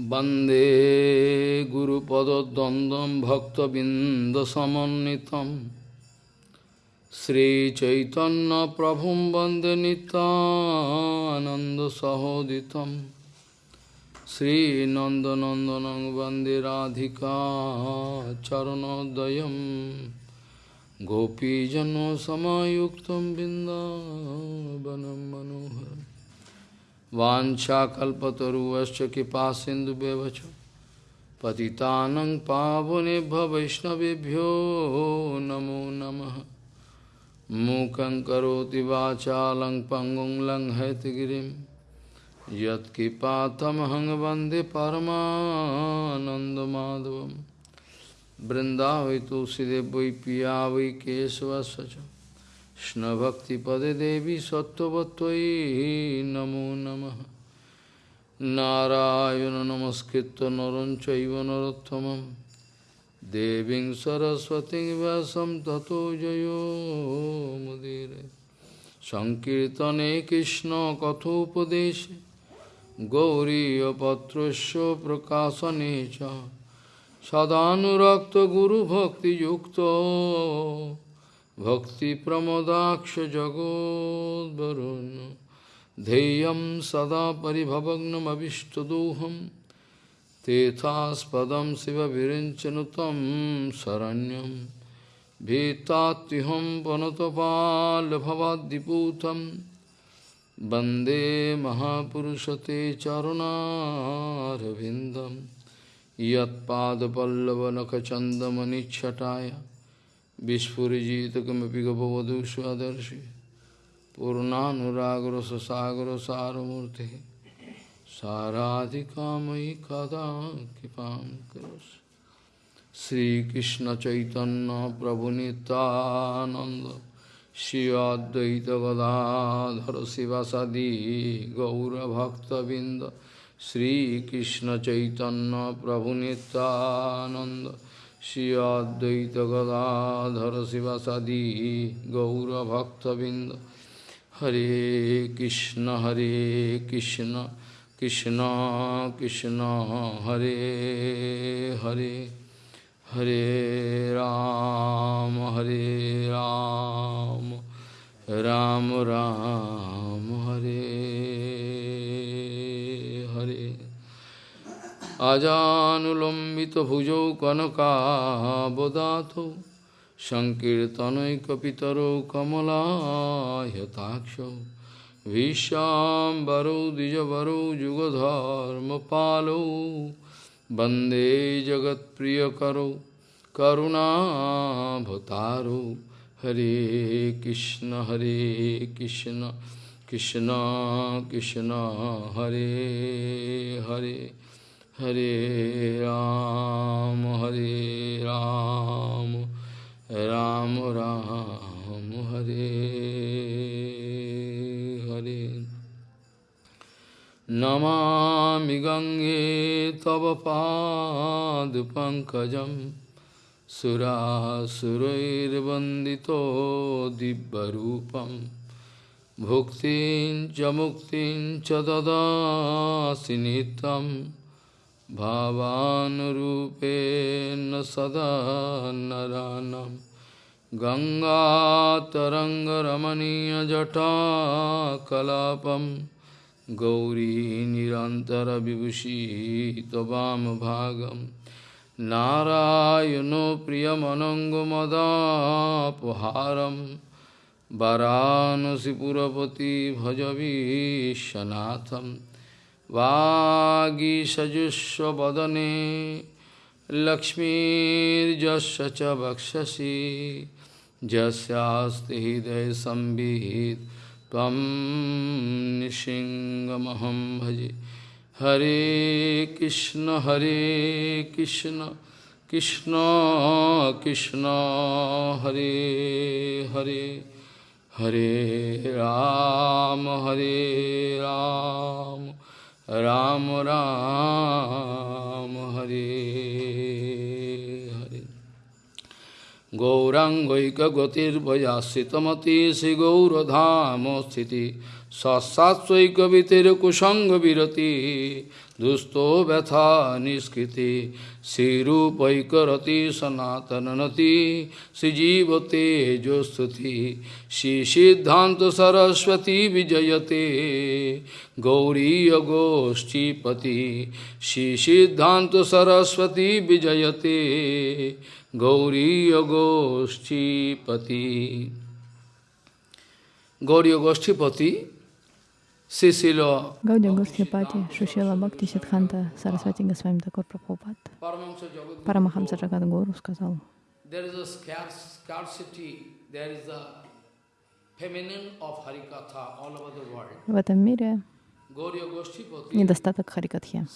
Bande Guru Pada Dandam Bhakta Binda Samanitam Sri Chaitanya Prabhum Bande Nita Ananda Sahoditam. Sri Nanda Nandanang Bande Radhika Charanodayam Gopijano Samayuktam Binda Banam Manoharam. वाञ्छाकल्पतरुवश्च कृपा सिन्धुव्यवच पतितानं पावनेभ्य वैष्णवेभ्यो नमो नमः मूकं करोति वाचालं पङ्गुं लङ्घयतगिरिं यत्कृपातमहं वन्दे परमानन्दमाधवं बृन्दावै तुलसीदेव वै पिया वै केशवस्य কৃষ্ণভক্তিপদে দেবী সত্যবত্যই নমো নম। নারায়ণ নমস্কৃত নরঞ্চৈব নরোত্তম দেবীং সরস্বতী ব্যাসম তত জয়োমুদির সংকীর্তনে কৃষ্ণ কথোপদেশে গৌরীপত্রস্য প্রকাশনে চ। সদানুরক্ত গুরুভক্তিযুক্ত सदानुरक्तगुरुभक्तियुक्तो भक्तिप्रमोदाक्षजगोद्वरुन् ध्येयं सदा परिभवग्नमभिष्टदोहं तेथास्पदं शिवविरिञ्चनुतं शरण्यं भीतात्युहं पनुतपाल्भवाद्दिपूतं वन्दे महापुरुषते चरुणारविन्दं यत्पादपल्लवनखचन्दमनिच्छटाय Vishpurijitakamapika bhavadu swadarshi Purnanuragra sasagra saramurti Saradhikamai kada kipam karas Sri Krishna Chaitanya Prabhu Nityananda Shri Advaita Gadadhara Sivasadi Gaura Bhakta Binda Sri Krishna Chaitanya Prabhu Nityananda Shri Advaita Gadadhara Sivasadi Gaura Bhakta Binda Hare Krishna Hare Krishna Krishna Krishna Hare Hare Hare Ram Hare Ram Ram Ram Hare अजानुलम्बितभुजौ कनकाबदातौ सङ्कीर्तनैकपितरौ कमलायताक्षौ भीष्याम्बरौ द्विजवरौ युगधर्मपालौ वन्दे जगत्प्रियकरौ करुणाभतारौ हरे कृष्ण हरे कृष्ण कृष्ण कृष्ण हरे Hare Hare Ram, Hare Ram, Ram Ram, Hare Hare. Namami Gange Tava Pad Pankajam Sura Surair Bandito Dibbarupam Bhuktin Jamuktin Chadada Sinitam भावानुरूपेण सदा नरानं गङ्गातरङ्गरमणीयजटाकलापं गौरी निरन्तरविभूषी त्ववामभागं नारायणो प्रियमनङ्गमदापहारं वरानसिपुरपति भजवीशनाथम् वागीषजुष्वदने लक्ष्मीर्जस्य च वक्षसि। यस्यास्ति हृदय संविहित, त्वं निशिङ्गमहं भजे। हरे कृष्ण हरे कृष्ण कृष्ण कृष्ण, हरे हरे। हरे राम हरे राम। রাম রাম হরে হরে গৌরাঙ্গৈকগতির্বয়াশ্রিতমতি শ্রীগৌরধাম স্থিতি সৎসাৎসৈকবিতের কুসঙ্গ বিরতি দুস্থ ব্যথা নিষ্কৃতি श्रीरूपैकरति सनातननति श्रीजीवते जोस्तुति। श्रीसिद्धान्त सरस्वती विजयते। गौरीय गोष्ठीपति श्री सिद्धांत सरस्वती विजयते। गौरी गोष्ठीपति Гауди Гослипати, Шушила Бхакти Сидханта Сарасвати Госвами Такур Прабхупад, Парамахамса Джагад Гуру сказал, в этом мире недостаток Харикатхи.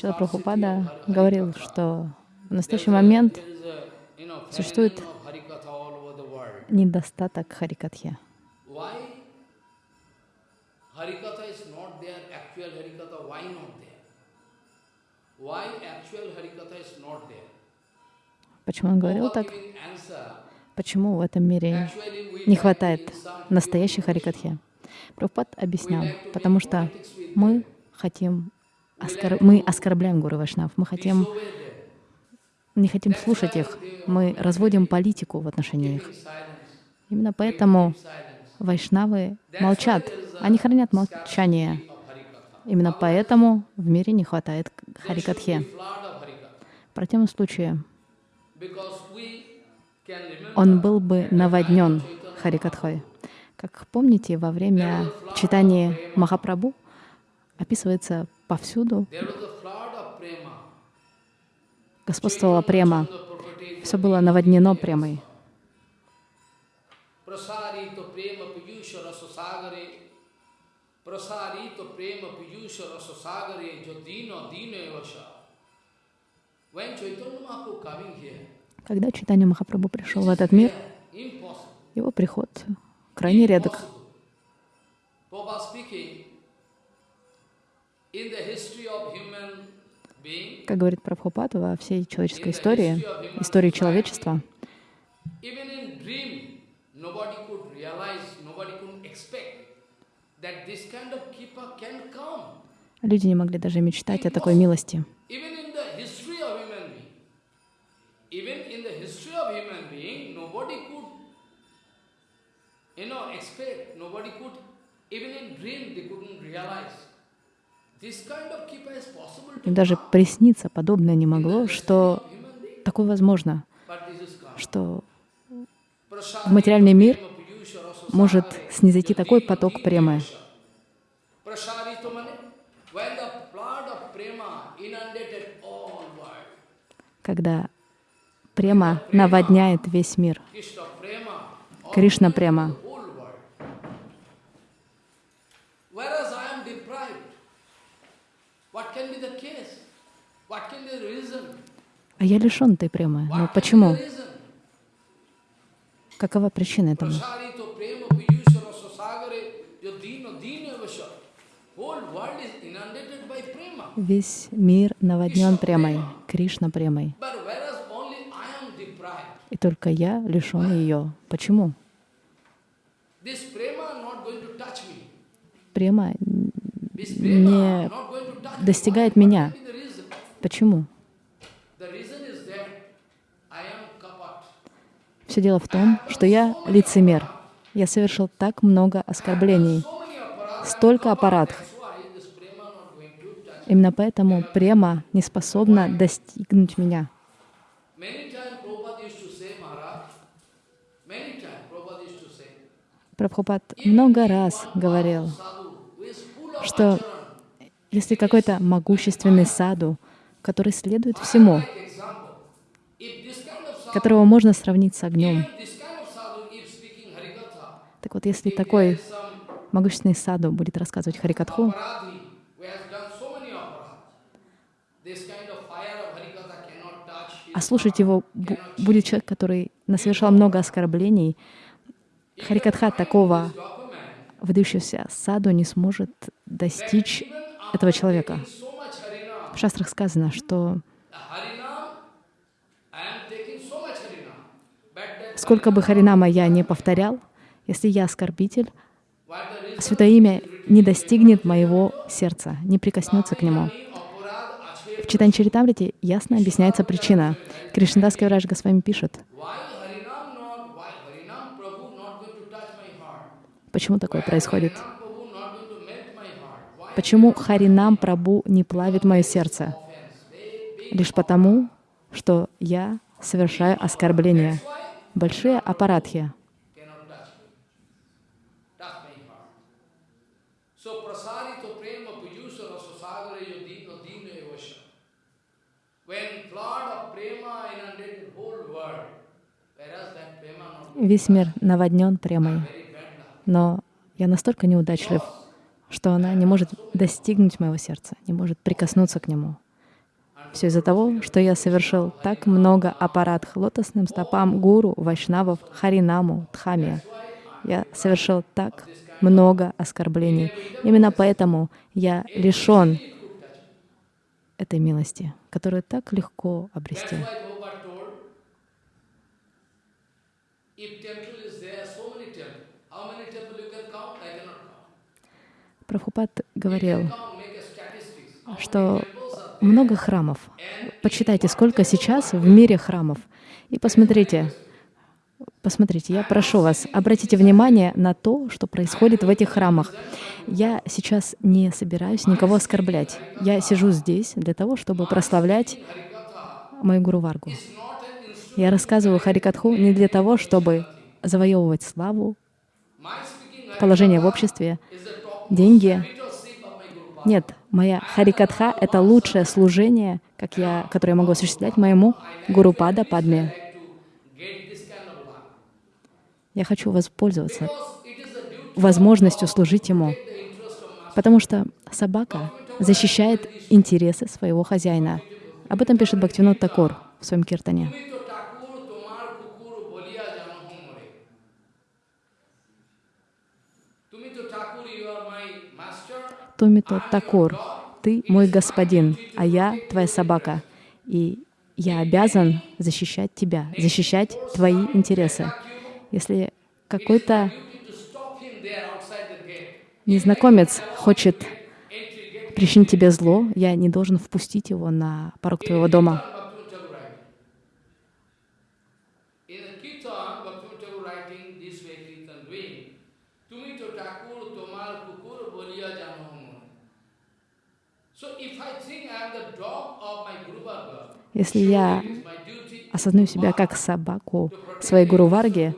Шила Прабхупада говорил, что в настоящий момент Существует недостаток Харикатхи. Почему он говорил так? Почему в этом мире не хватает настоящей Харикатхи? Прабхупад объяснял, потому что мы хотим, оскор... мы оскорбляем Гуру Вашнав, мы хотим не хотим слушать их, мы разводим политику в отношении их. Именно поэтому вайшнавы молчат, они хранят молчание. Именно поэтому в мире не хватает харикатхи. В противном случае он был бы наводнен харикатхой. Как помните, во время читания Махапрабху описывается повсюду господствовала према. Все было наводнено премой. Когда Читание Махапрабху пришел в этот мир, его приход крайне редок. In the history of human как говорит Прабхупад во всей человеческой истории, истории человечества, люди не могли даже мечтать о такой милости. even in dream they couldn't realize им даже присниться подобное не могло, что такое возможно, что в материальный мир может снизойти такой поток премы. Когда према наводняет весь мир. Кришна према. А я лишен этой премы. Но почему? Какова причина этому? Весь мир наводнен премой, Кришна премой. И только я лишен ее. Почему? Према не достигает меня. Почему? Все дело в том, что я лицемер. Я совершил так много оскорблений, столько аппаратов. Именно поэтому према не способна достигнуть меня. Прабхупад много раз говорил, что если какой-то могущественный саду, который следует всему, которого можно сравнить с огнем. Так вот, если такой могущественный саду будет рассказывать Харикатху, а слушать его будет человек, который насовершал много оскорблений, Харикатха такого выдающегося саду не сможет достичь этого человека. В шастрах сказано, что сколько бы Харинама я не повторял, Если я оскорбитель, Святое Имя не достигнет моего сердца, не прикоснется к нему. В Читань Чаритамрите ясно объясняется причина. Кришнадас Кавираж Госвами пишет, почему такое происходит. Почему Харинам Прабу не плавит мое сердце? Лишь потому, что я совершаю оскорбления. Большие аппаратхи. Весь мир наводнен премой, но я настолько неудачлив, что она не может достигнуть моего сердца, не может прикоснуться к нему. Все из-за того, что я совершил так много аппарат лотосным стопам гуру, вайшнавов, харинаму, дхаме. Я совершил так много оскорблений. Именно поэтому я лишен этой милости, которую так легко обрести. Прабхупад говорил, что много храмов. Почитайте, сколько сейчас в мире храмов. И посмотрите, посмотрите, я прошу вас, обратите внимание на то, что происходит в этих храмах. Я сейчас не собираюсь никого оскорблять. Я сижу здесь для того, чтобы прославлять мою Гуру Варгу. Я рассказываю Харикатху не для того, чтобы завоевывать славу, положение в обществе, деньги. Нет, моя Харикатха — это лучшее служение, как я, которое я могу осуществлять моему Гуру Пада Падме. Я хочу воспользоваться возможностью служить ему, потому что собака защищает интересы своего хозяина. Об этом пишет Бхактивинод Такор в своем киртане. Томито Такур, ты мой господин, а я твоя собака, и я обязан защищать тебя, защищать твои интересы. Если какой-то незнакомец хочет причинить тебе зло, я не должен впустить его на порог твоего дома. Если я осознаю себя как собаку своей Гуру Варги,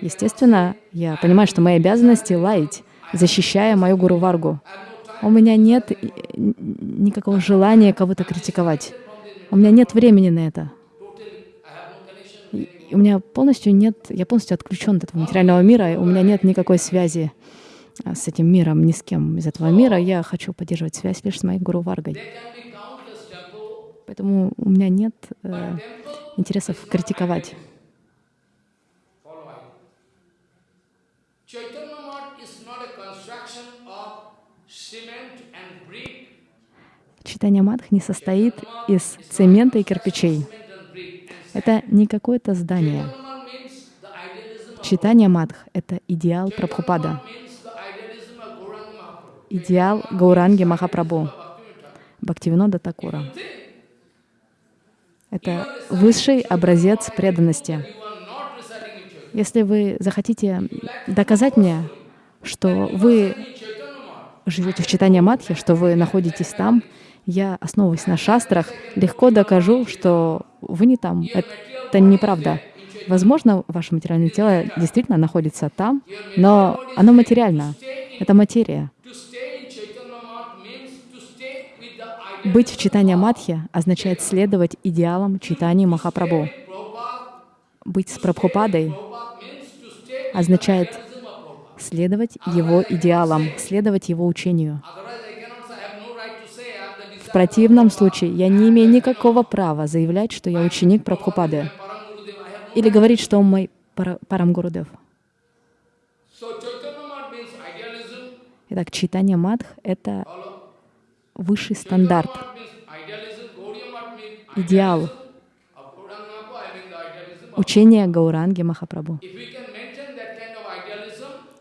естественно, я понимаю, что мои обязанности — лаять, защищая мою Гуру Варгу. У меня нет никакого желания кого-то критиковать. У меня нет времени на это. у меня полностью нет, я полностью отключен от этого материального мира, и у меня нет никакой связи а, с этим миром, ни с кем из этого мира. Я хочу поддерживать связь лишь с моей Гуру Варгой. Поэтому у меня нет э, интересов критиковать. Читание Мадх не состоит из цемента и кирпичей. Это не какое-то здание. Читание Мадх — это идеал Прабхупада, идеал Гауранги Махапрабху, Бхактивинода Такура. Это высший образец преданности. Если вы захотите доказать мне, что вы живете в читании Матхи, что вы находитесь там, я, основываясь на шастрах, легко докажу, что вы не там. Это неправда. Возможно, ваше материальное тело действительно находится там, но оно материально. Это материя. Быть в читании Мадхи означает следовать идеалам читания Махапрабху. Быть с Прабхупадой означает следовать его идеалам, следовать его учению. В противном случае я не имею никакого права заявлять, что я ученик Прабхупады, или говорить, что он мой Парамгурудев. Итак, читание Мадх — это высший стандарт, идеал учения Гауранги Махапрабху.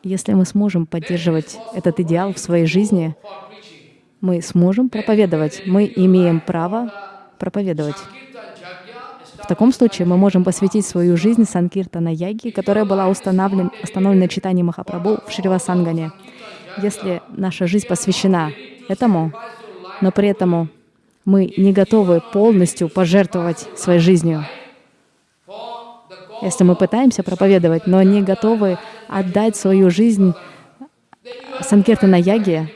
Если мы сможем поддерживать этот идеал в своей жизни, мы сможем проповедовать, мы имеем право проповедовать. В таком случае мы можем посвятить свою жизнь Санкиртана Яги, которая была установлена, установлена читанием Махапрабху в Шривасангане. Если наша жизнь посвящена этому, но при этом мы не готовы полностью пожертвовать своей жизнью, если мы пытаемся проповедовать, но не готовы отдать свою жизнь Санкиртана Яге,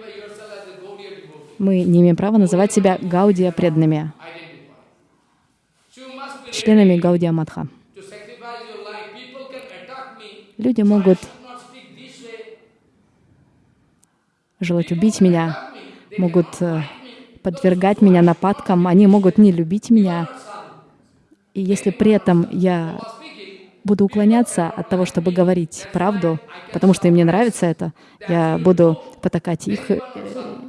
мы не имеем права называть себя Гаудия преданными, членами Гаудия Мадха. Люди могут желать убить меня, могут э, подвергать меня нападкам, они могут не любить меня. И если при этом я буду уклоняться от того, чтобы говорить правду, потому что им не нравится это, я буду потакать их, э,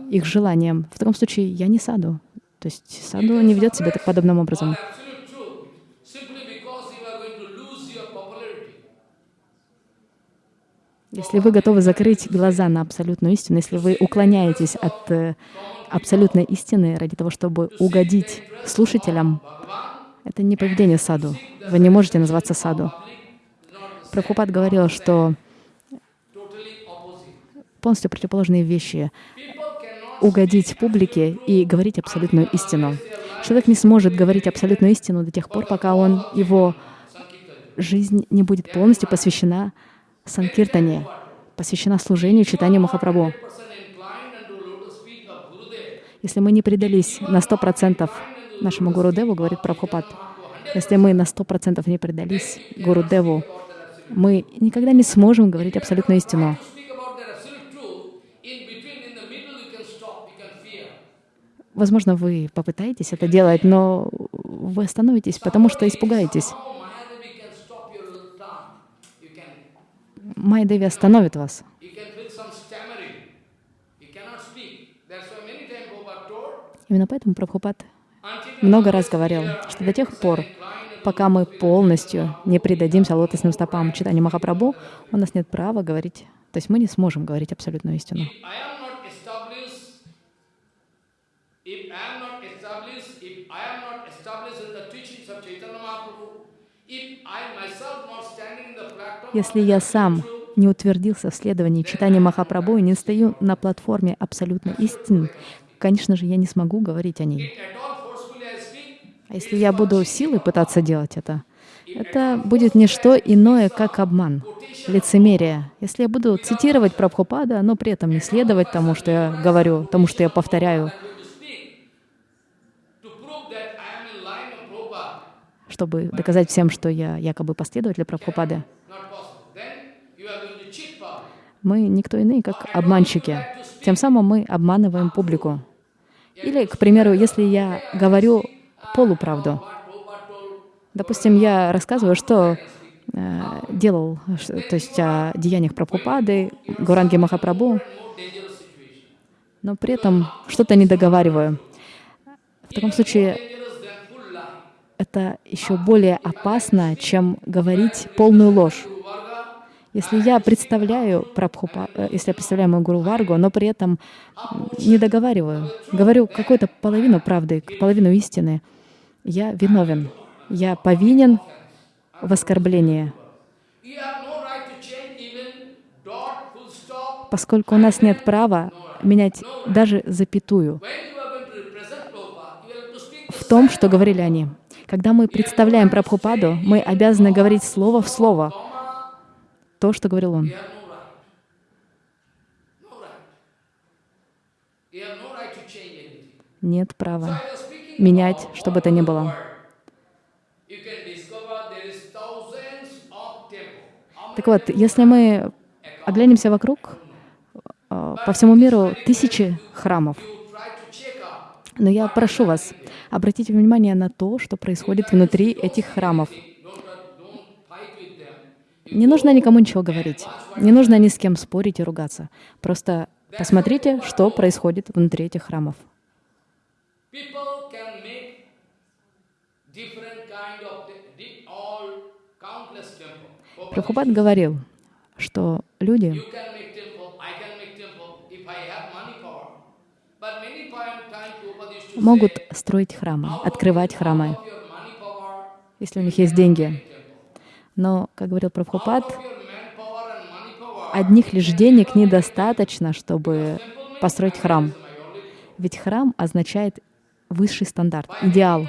их желаниям. В таком случае я не саду. То есть саду не ведет себя так подобным образом. Если вы готовы закрыть глаза на абсолютную истину, если вы уклоняетесь от э, абсолютной истины ради того, чтобы угодить слушателям, это не поведение саду. Вы не можете называться саду. Прабхупад говорил, что полностью противоположные вещи — угодить публике и говорить абсолютную истину. Человек не сможет говорить абсолютную истину до тех пор, пока он, его жизнь не будет полностью посвящена Санкиртане, посвящена служению, читанию Махапрабху. Если мы не предались на сто процентов нашему Гуру Деву, говорит Прабхупад, если мы на сто процентов не предались Гуру Деву, мы никогда не сможем говорить абсолютную истину. Возможно, вы попытаетесь это делать, но вы остановитесь, потому что испугаетесь. Майя остановит вас. Именно поэтому Прабхупад много раз говорил, что до тех пор, пока мы полностью не предадимся лотосным стопам читания Махапрабху, у нас нет права говорить, то есть мы не сможем говорить абсолютную истину. Если я сам не утвердился в следовании читания Махапрабху и не стою на платформе абсолютной истины, конечно же, я не смогу говорить о ней. А если я буду силой пытаться делать это, это будет не что иное, как обман, лицемерие. Если я буду цитировать Прабхупада, но при этом не следовать тому, что я говорю, тому, что я повторяю, чтобы доказать всем, что я якобы последователь Прабхупады, мы никто иные, как обманщики. Тем самым мы обманываем публику. Или, к примеру, если я говорю полуправду. Допустим, я рассказываю, что э, делал, то есть о деяниях Прабхупады, Гуранги Махапрабху, но при этом что-то не договариваю. В таком случае это еще более опасно, чем говорить полную ложь. Если я представляю Прабхупа, э, если я представляю мою Гуру Варгу, но при этом не договариваю, говорю какую-то половину правды, половину истины, я виновен, я повинен в оскорблении. Поскольку у нас нет права менять даже запятую в том, что говорили они. Когда мы представляем Прабхупаду, мы обязаны говорить слово в слово то, что говорил он. Нет права менять, что бы то ни было. Так вот, если мы оглянемся вокруг, э, по всему миру тысячи храмов. Но я прошу вас, обратите внимание на то, что происходит внутри этих храмов. Не нужно никому ничего говорить, не нужно ни с кем спорить и ругаться. Просто посмотрите, что происходит внутри этих храмов. Прабхупад говорил, что люди могут строить храмы, открывать храмы, если у них есть деньги. Но, как говорил Прабхупад, одних лишь денег недостаточно, чтобы построить храм. Ведь храм означает высший стандарт, идеал.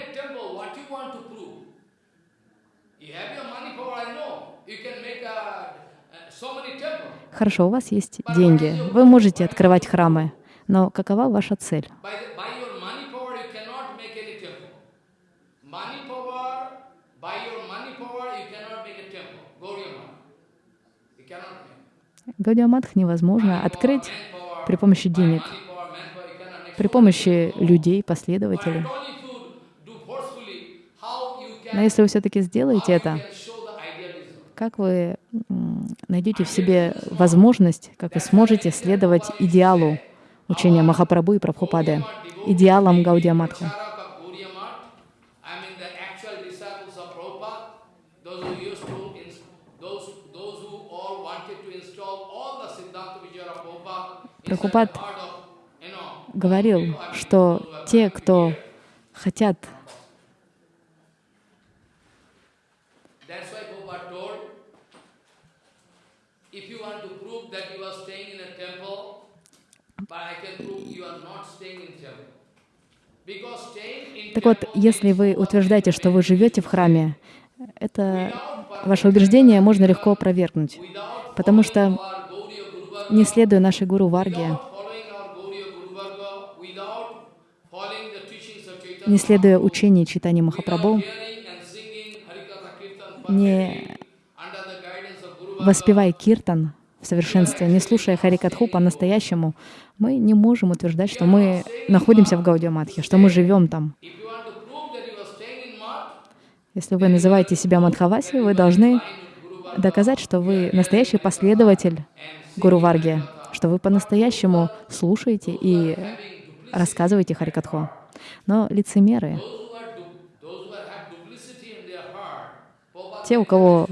Хорошо, у вас есть деньги, вы можете открывать храмы, но какова ваша цель? By, the, by your money power, you cannot make any temple. Money power, by your money power, you cannot make a temple. Gauriya You cannot make. Гаудиаматх невозможно открыть при помощи денег, при помощи людей, последователей. Но если вы все-таки сделаете это, как вы найдете в себе возможность, как вы сможете следовать идеалу учения Махапрабху и Прабхупады, идеалам Гаудиаматху. Charak of Gauriya Math, I mean the actual disciples of Prabhupada, those who used to, ins- those, those who all wanted to install all the Siddhanta Vijaya of Prabhupada inside Прабхупад the heart of, you know, говорил, что те, кто хотят That's why Prabhupada told, if you want to prove that you are staying in a temple, but I can prove you are not staying in temple. Because staying in Так вот, если вы утверждаете, что вы живете в храме, это ваше убеждение можно легко опровергнуть, потому что, не следуя нашей гуру Варге, не следуя учению Читани Махапрабху, не воспевая киртан в совершенстве, не слушая Харикатху по-настоящему, мы не можем утверждать, что мы находимся в Гаудиаматхе, что мы живем там. Если вы называете себя Мадхаваси, вы должны доказать, что вы настоящий последователь Гуру Варги, что вы по-настоящему слушаете и рассказываете Харикатху. Но лицемеры, те, у кого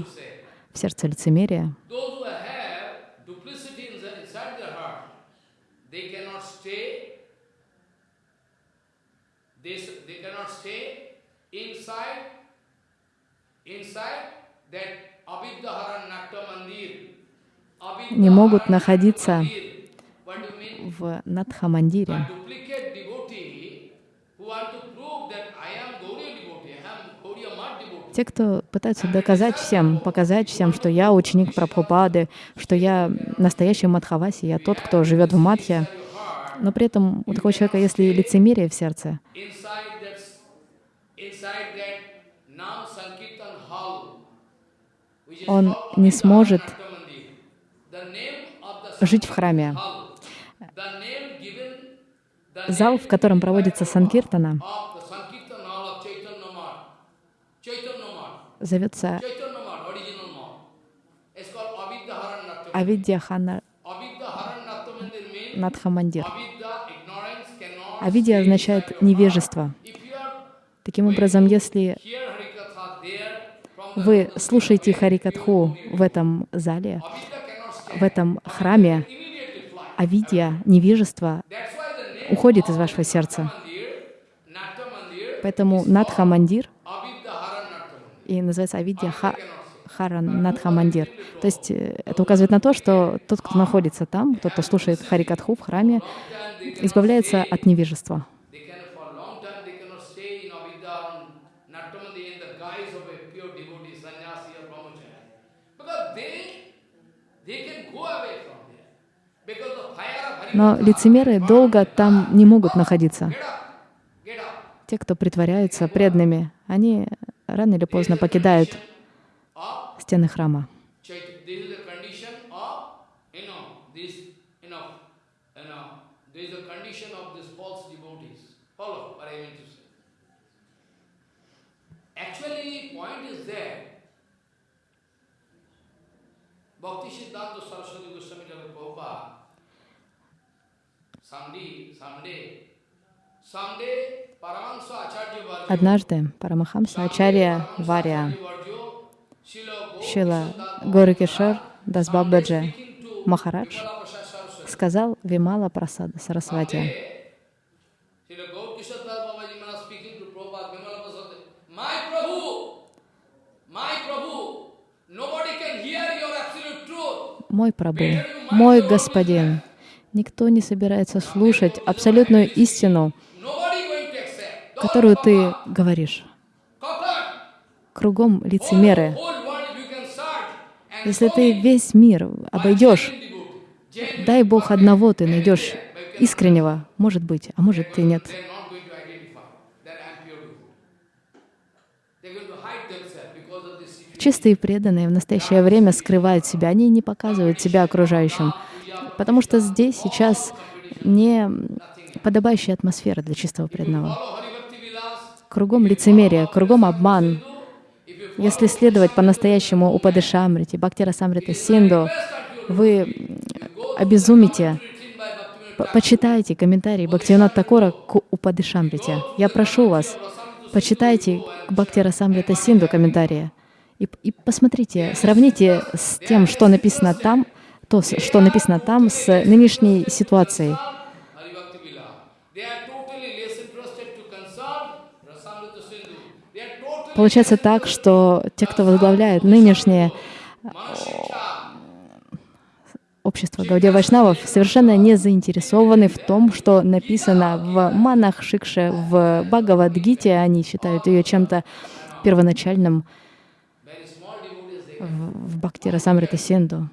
в сердце лицемерие, that. Не могут находиться в Надхамандире. Те, кто пытаются доказать всем, показать всем, что я ученик Прабхупады, что я настоящий Мадхаваси, я тот, кто живет в Мадхе, но при этом у такого человека, если лицемерие в сердце, Inside that, inside that Nam Sankirtan hall, which is он не сможет жить в храме. Зал, в котором проводится Санкиртана, зовется Mandir means Надхамандир. Авидья означает невежество. Таким образом, если here Harikatha there, from вы слушаете Харикатху в этом зале, в этом храме, fly. авидья, невежество уходит из вашего сердца. Поэтому Nakta Mandir. и называется Авидья Ха, Харан Надхамандир. То есть э, это указывает на то, что тот, кто находится там, тот, кто слушает Харикатху в храме, избавляется от невежества. They can, for a long time, they cannot stay in Abhidharan Nakta Mandir in the guise of a pure devotee, sannyasi or brahmachari. Because they, they can go away from there. Because the fire of Но лицемеры долго там не могут находиться. Те, кто притворяются преданными, они рано или поздно покидают стены храма. Chait- This is the condition of, Однажды Парамахамса Ачарья Gaur Шила Горакишар Дасбабаджа Махарадж сказал Вимала Прасада Сарасвати. Мой Прабу, мой Господин, никто не собирается слушать абсолютную истину, которую ты говоришь. Кругом лицемеры. Если ты весь мир обойдешь, дай Бог одного ты найдешь искреннего, может быть, а может и нет. Чистые преданные в настоящее время скрывают себя, они не показывают себя окружающим, потому что здесь сейчас не подобающая атмосфера для чистого преданного. Кругом лицемерие, кругом обман. Если следовать по-настоящему Упадышамрите, Бхактира Самрита Синду, вы обезумите. Почитайте комментарии Бхактивинат Такора к Упадышамрите. Я прошу вас, почитайте Бхактира Самрита Синду комментарии. И, и посмотрите, сравните с тем, что написано там, то, что написано там, с нынешней ситуацией. Получается так, что те, кто возглавляет нынешнее общество Гаудия Вайшнавов, совершенно не заинтересованы в том, что написано в Манах Шикше, в Бхагавадгите. Они считают ее чем-то первоначальным, в Бхактира Самрита Сенду.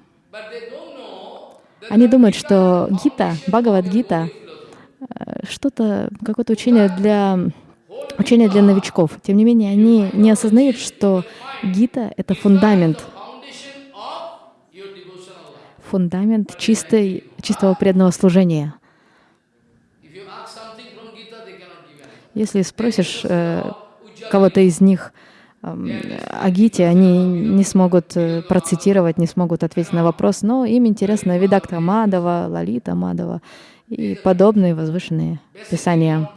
Они думают, что Гита, Бхагавад-гита, э, что-то, какое-то учение для, учение для новичков. Тем не менее, они не осознают, что Гита — это фундамент, фундамент чистой, чистого преданного служения. Если спросишь э, кого-то из них, о Гите они не смогут э, процитировать, не смогут ответить на вопрос, но им интересно Видакта Мадова, Лалита Мадова и подобные возвышенные писания.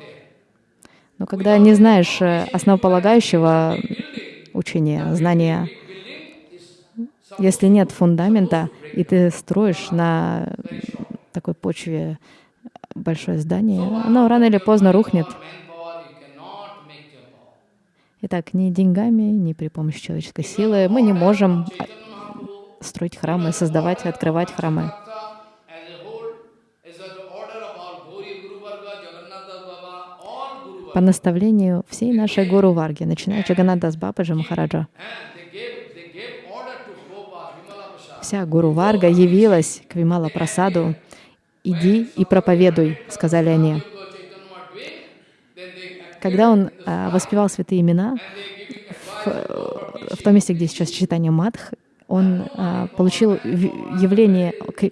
Но когда не знаешь э, основополагающего учения, знания, если нет фундамента, и ты строишь на такой почве большое здание, оно рано или поздно рухнет. Итак, ни деньгами, ни при помощи человеческой силы мы не можем а, строить храмы, создавать и открывать храмы. По наставлению всей нашей Гуру Варги, начиная Джаганадас Бабаджа Махараджа, вся Гуру Варга явилась к Вимала Прасаду. «Иди и проповедуй», — сказали они. Когда он а, воспевал святые имена, в, в том месте, где сейчас читание Мадх, он а, получил явление, к,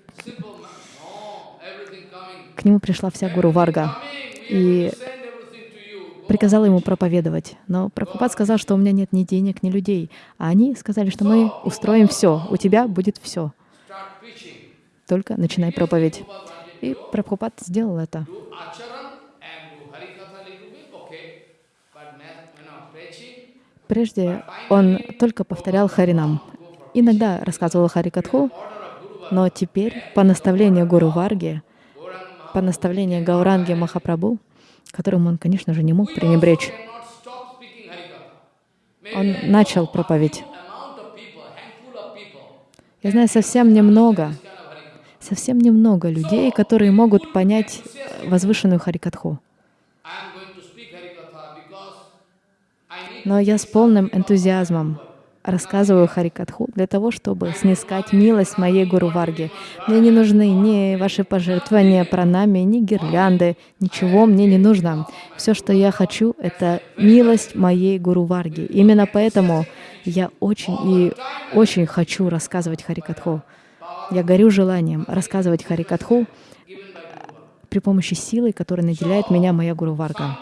к нему пришла вся Гуру Варга и приказала ему проповедовать. Но Прабхупад сказал, что у меня нет ни денег, ни людей. А они сказали, что мы устроим все, у тебя будет все. Только начинай проповедь. И Прабхупад сделал это. Прежде он только повторял Харинам. Иногда рассказывал Харикатху, но теперь по наставлению Гуру Варги, по наставлению Гауранги Махапрабху, которым он, конечно же, не мог пренебречь, он начал проповедь. Я знаю совсем немного, совсем немного людей, которые могут понять возвышенную Харикатху. Но я с полным энтузиазмом рассказываю Харикатху для того, чтобы снискать милость моей Гуру Варги. Мне не нужны ни ваши пожертвования пранами, ни гирлянды, ничего мне не нужно. Все, что я хочу, это милость моей Гуру Варги. Именно поэтому я очень и очень хочу рассказывать Харикатху. Я горю желанием рассказывать Харикатху при помощи силы, которой наделяет меня моя Гуру Варга.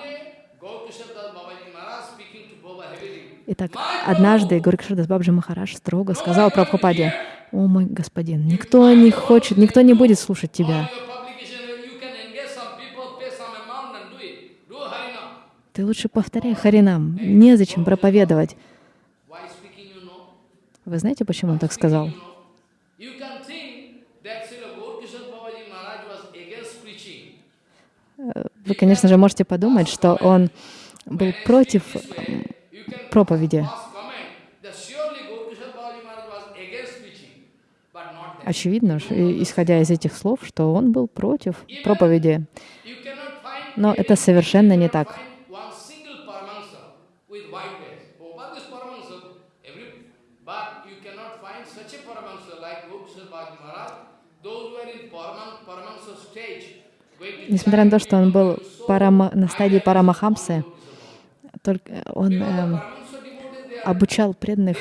Итак, однажды Горикшардас Бабджи Махараш строго сказал Прабхупаде, «О мой господин, никто не хочет, никто не будет слушать тебя. Ты лучше повторяй Харинам, незачем проповедовать». Вы знаете, почему он так сказал? Э, вы, конечно же, можете подумать, что он был против проповеди. Очевидно, исходя из этих слов, что он был против проповеди. Но это совершенно не так. Несмотря на то, что он был парама, на стадии Парамахамсы, только он э, обучал преданных,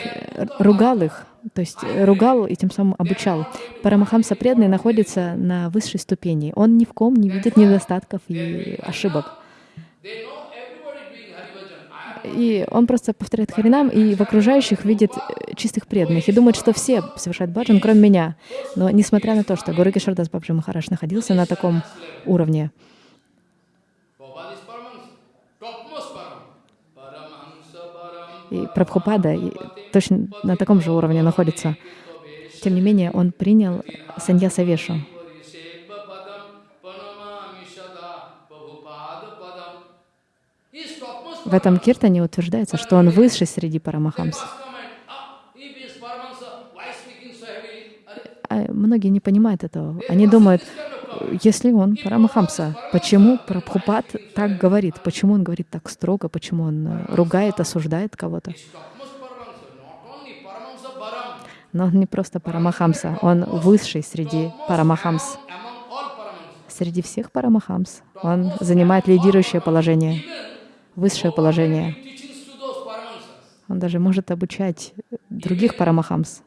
ругал их, то есть ругал и тем самым обучал. Парамахамса преданный находится на высшей ступени. Он ни в ком не видит недостатков и ошибок. И он просто повторяет Харинам, и в окружающих видит э, чистых преданных, и думает, что все совершают баджан, кроме меня. Но несмотря на то, что Гуру Кишардас Бабджи Махараш находился на таком уровне, и Прабхупада точно на таком же уровне находится. Тем не менее, он принял саньяса Вешу. В этом киртане утверждается, что он высший среди парамахамс. А многие не понимают этого. Они думают, если он парамахамса, почему Прабхупад так говорит? Почему он говорит так строго? Почему он э, ругает, осуждает кого-то? Но он не просто парамахамса, он высший среди парамахамс. Среди всех парамахамс он занимает лидирующее положение высшее положение. Он даже может обучать других парамахамс.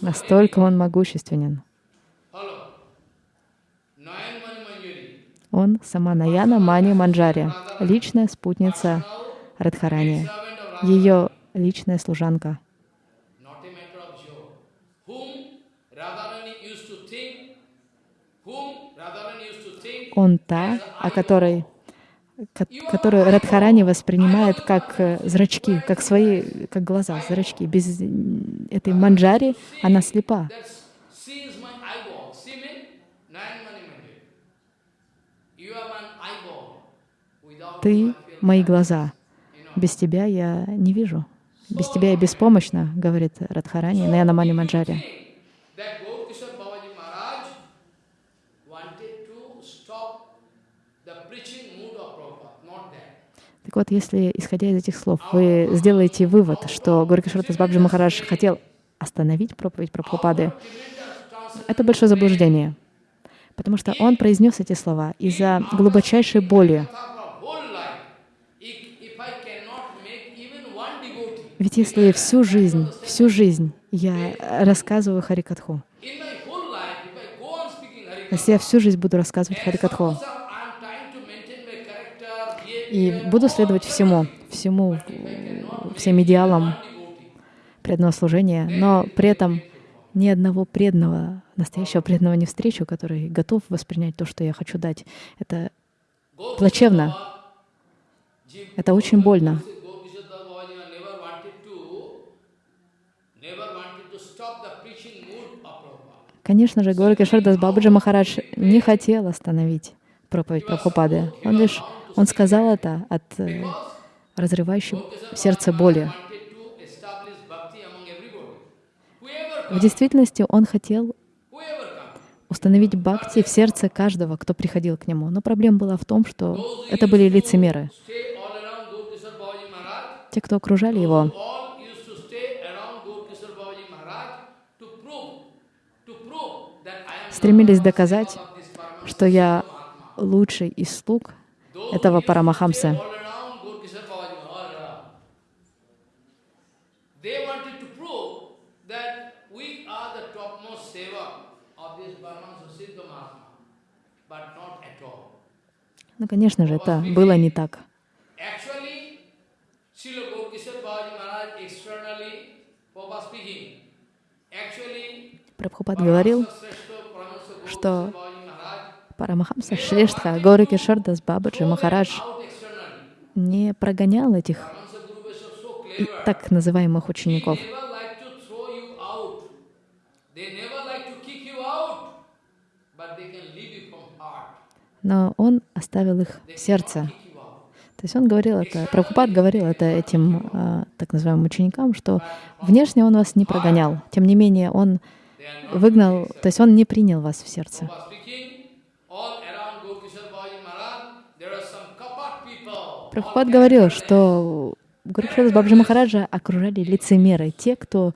Настолько он могущественен. Он сама Наяна Мани Манджари, личная спутница Радхарани, ее личная служанка. он та, о которой, которую Радхарани воспринимает как э, зрачки, как свои, как глаза, зрачки. Без этой манджари она слепа. Ты — мои глаза. Без тебя я не вижу. Без тебя я беспомощна, говорит Радхарани на Янамани Манджари. Так вот, если, исходя из этих слов, вы сделаете вывод, что Горкишвартас Бабджи Махарадж хотел остановить проповедь Прабхупады, это большое заблуждение, потому что он произнес эти слова из-за глубочайшей боли. Ведь если всю жизнь, всю жизнь я рассказываю Харикатху, если я всю жизнь буду рассказывать Харикатху, и буду следовать всему, всему, всем идеалам преданного служения, но при этом ни одного преданного, настоящего преданного не встречу, который готов воспринять то, что я хочу дать. Это плачевно. Это очень больно. Конечно же, Гора Кишардас Бабаджи Махарадж не хотел остановить проповедь Прабхупады. Он лишь он сказал это от э, разрывающей сердце боли. В действительности он хотел установить бхакти в сердце каждого, кто приходил к нему. Но проблема была в том, что это были лицемеры. Те, кто окружали его, стремились доказать, что я лучший из слуг, этого Парамахамса. Ну, конечно же, это было не так. Прабхупад говорил, что Парамахамса Шрештха, Гори Кишардас Бабаджи Махарадж не прогонял этих так называемых учеников. Но он оставил их в сердце. То есть он говорил это, Прабхупад говорил это этим а, так называемым ученикам, что внешне он вас не прогонял, тем не менее он выгнал, то есть он не принял вас в сердце. Прабхупад говорил, что Гурукшила Бабджи Махараджа окружали лицемеры, те, кто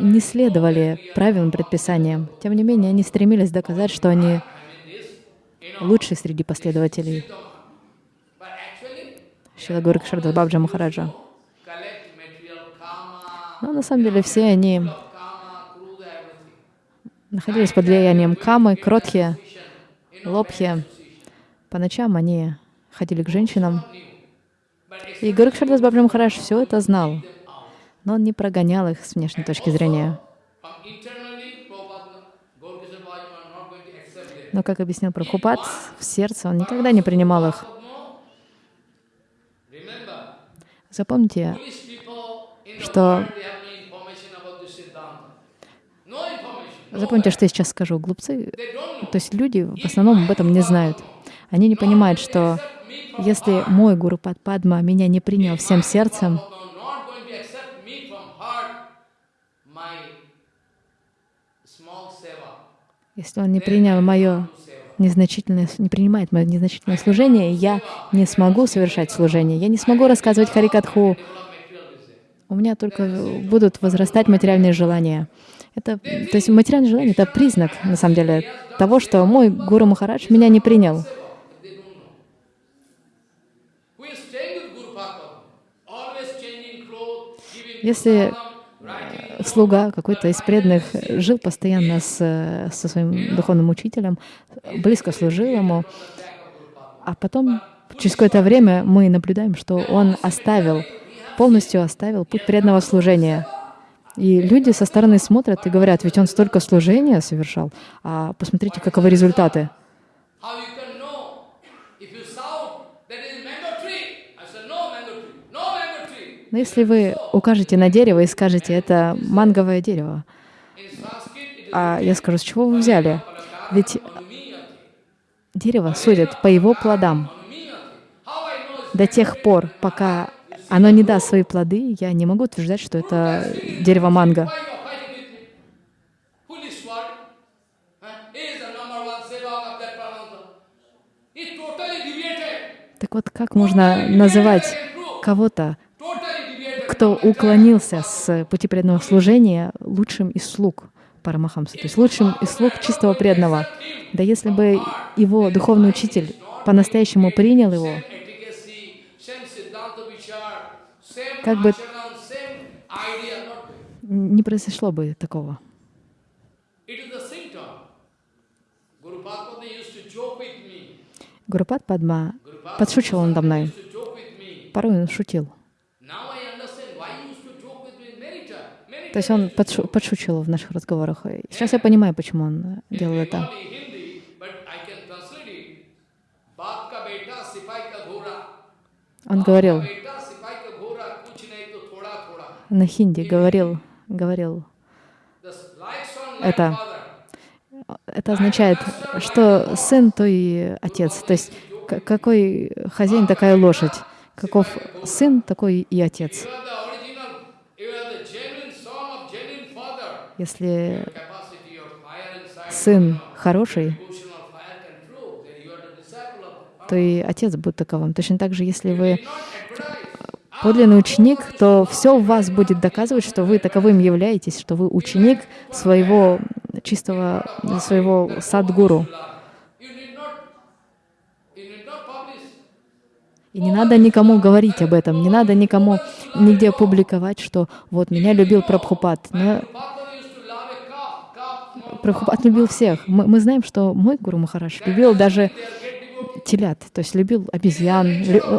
не следовали правилам, предписаниям. Тем не менее, они стремились доказать, что они лучшие среди последователей Шила Гурукшарда Бабджа Махараджа. Но на самом деле все они находились под влиянием камы, кротхи, лобхи. По ночам они ходили к женщинам. И Гурукшардас Бабджа Махарадж все это знал, но он не прогонял их с внешней точки зрения. Но, как объяснил Прабхупад, в сердце он никогда не принимал их. Запомните, что Запомните, что я сейчас скажу. Глупцы, то есть люди в основном об этом не знают. Они не понимают, что если мой Гуру Падма меня не принял всем сердцем, если он не принял мое незначительное, не принимает мое незначительное служение, я не смогу совершать служение, я не смогу рассказывать Харикатху, у меня только будут возрастать материальные желания. Это, то есть материальное желание — это признак, на самом деле, того, что мой Гуру Махарадж меня не принял. Если слуга какой-то из преданных жил постоянно с, со своим духовным учителем, близко служил ему, а потом через какое-то время мы наблюдаем, что он оставил, полностью оставил путь преданного служения. И люди со стороны смотрят и говорят, ведь он столько служения совершал, а посмотрите, каковы результаты. Но если вы укажете на дерево и скажете, это манговое дерево, а я скажу, с чего вы взяли? Ведь дерево судят по его плодам. До тех пор, пока оно не даст свои плоды, я не могу утверждать, что это дерево манго. Так вот, как можно называть кого-то кто уклонился с пути преданного служения, лучшим из слуг Парамахамса, то есть лучшим из слуг чистого преданного. Да если бы его духовный учитель по-настоящему принял его, как бы не произошло бы такого. Гурупад Падма подшучивал надо мной. Порой он шутил. То есть он подшу подшучивал в наших разговорах. Сейчас я понимаю, почему он делал это. Он говорил на хинди, говорил, говорил это. Это означает, что сын, то и отец. То есть какой хозяин, такая лошадь. Каков сын, такой и отец. Если сын хороший, то и отец будет таковым. Точно так же, если вы подлинный ученик, то все в вас будет доказывать, что вы таковым являетесь, что вы ученик своего чистого, своего садгуру. И не надо никому говорить об этом, не надо никому нигде публиковать, что вот меня любил Прабхупад. Но Прабхупад любил всех. Мы, мы знаем, что мой Гуру Махарадж любил даже телят, то есть любил обезьян. Лю, э,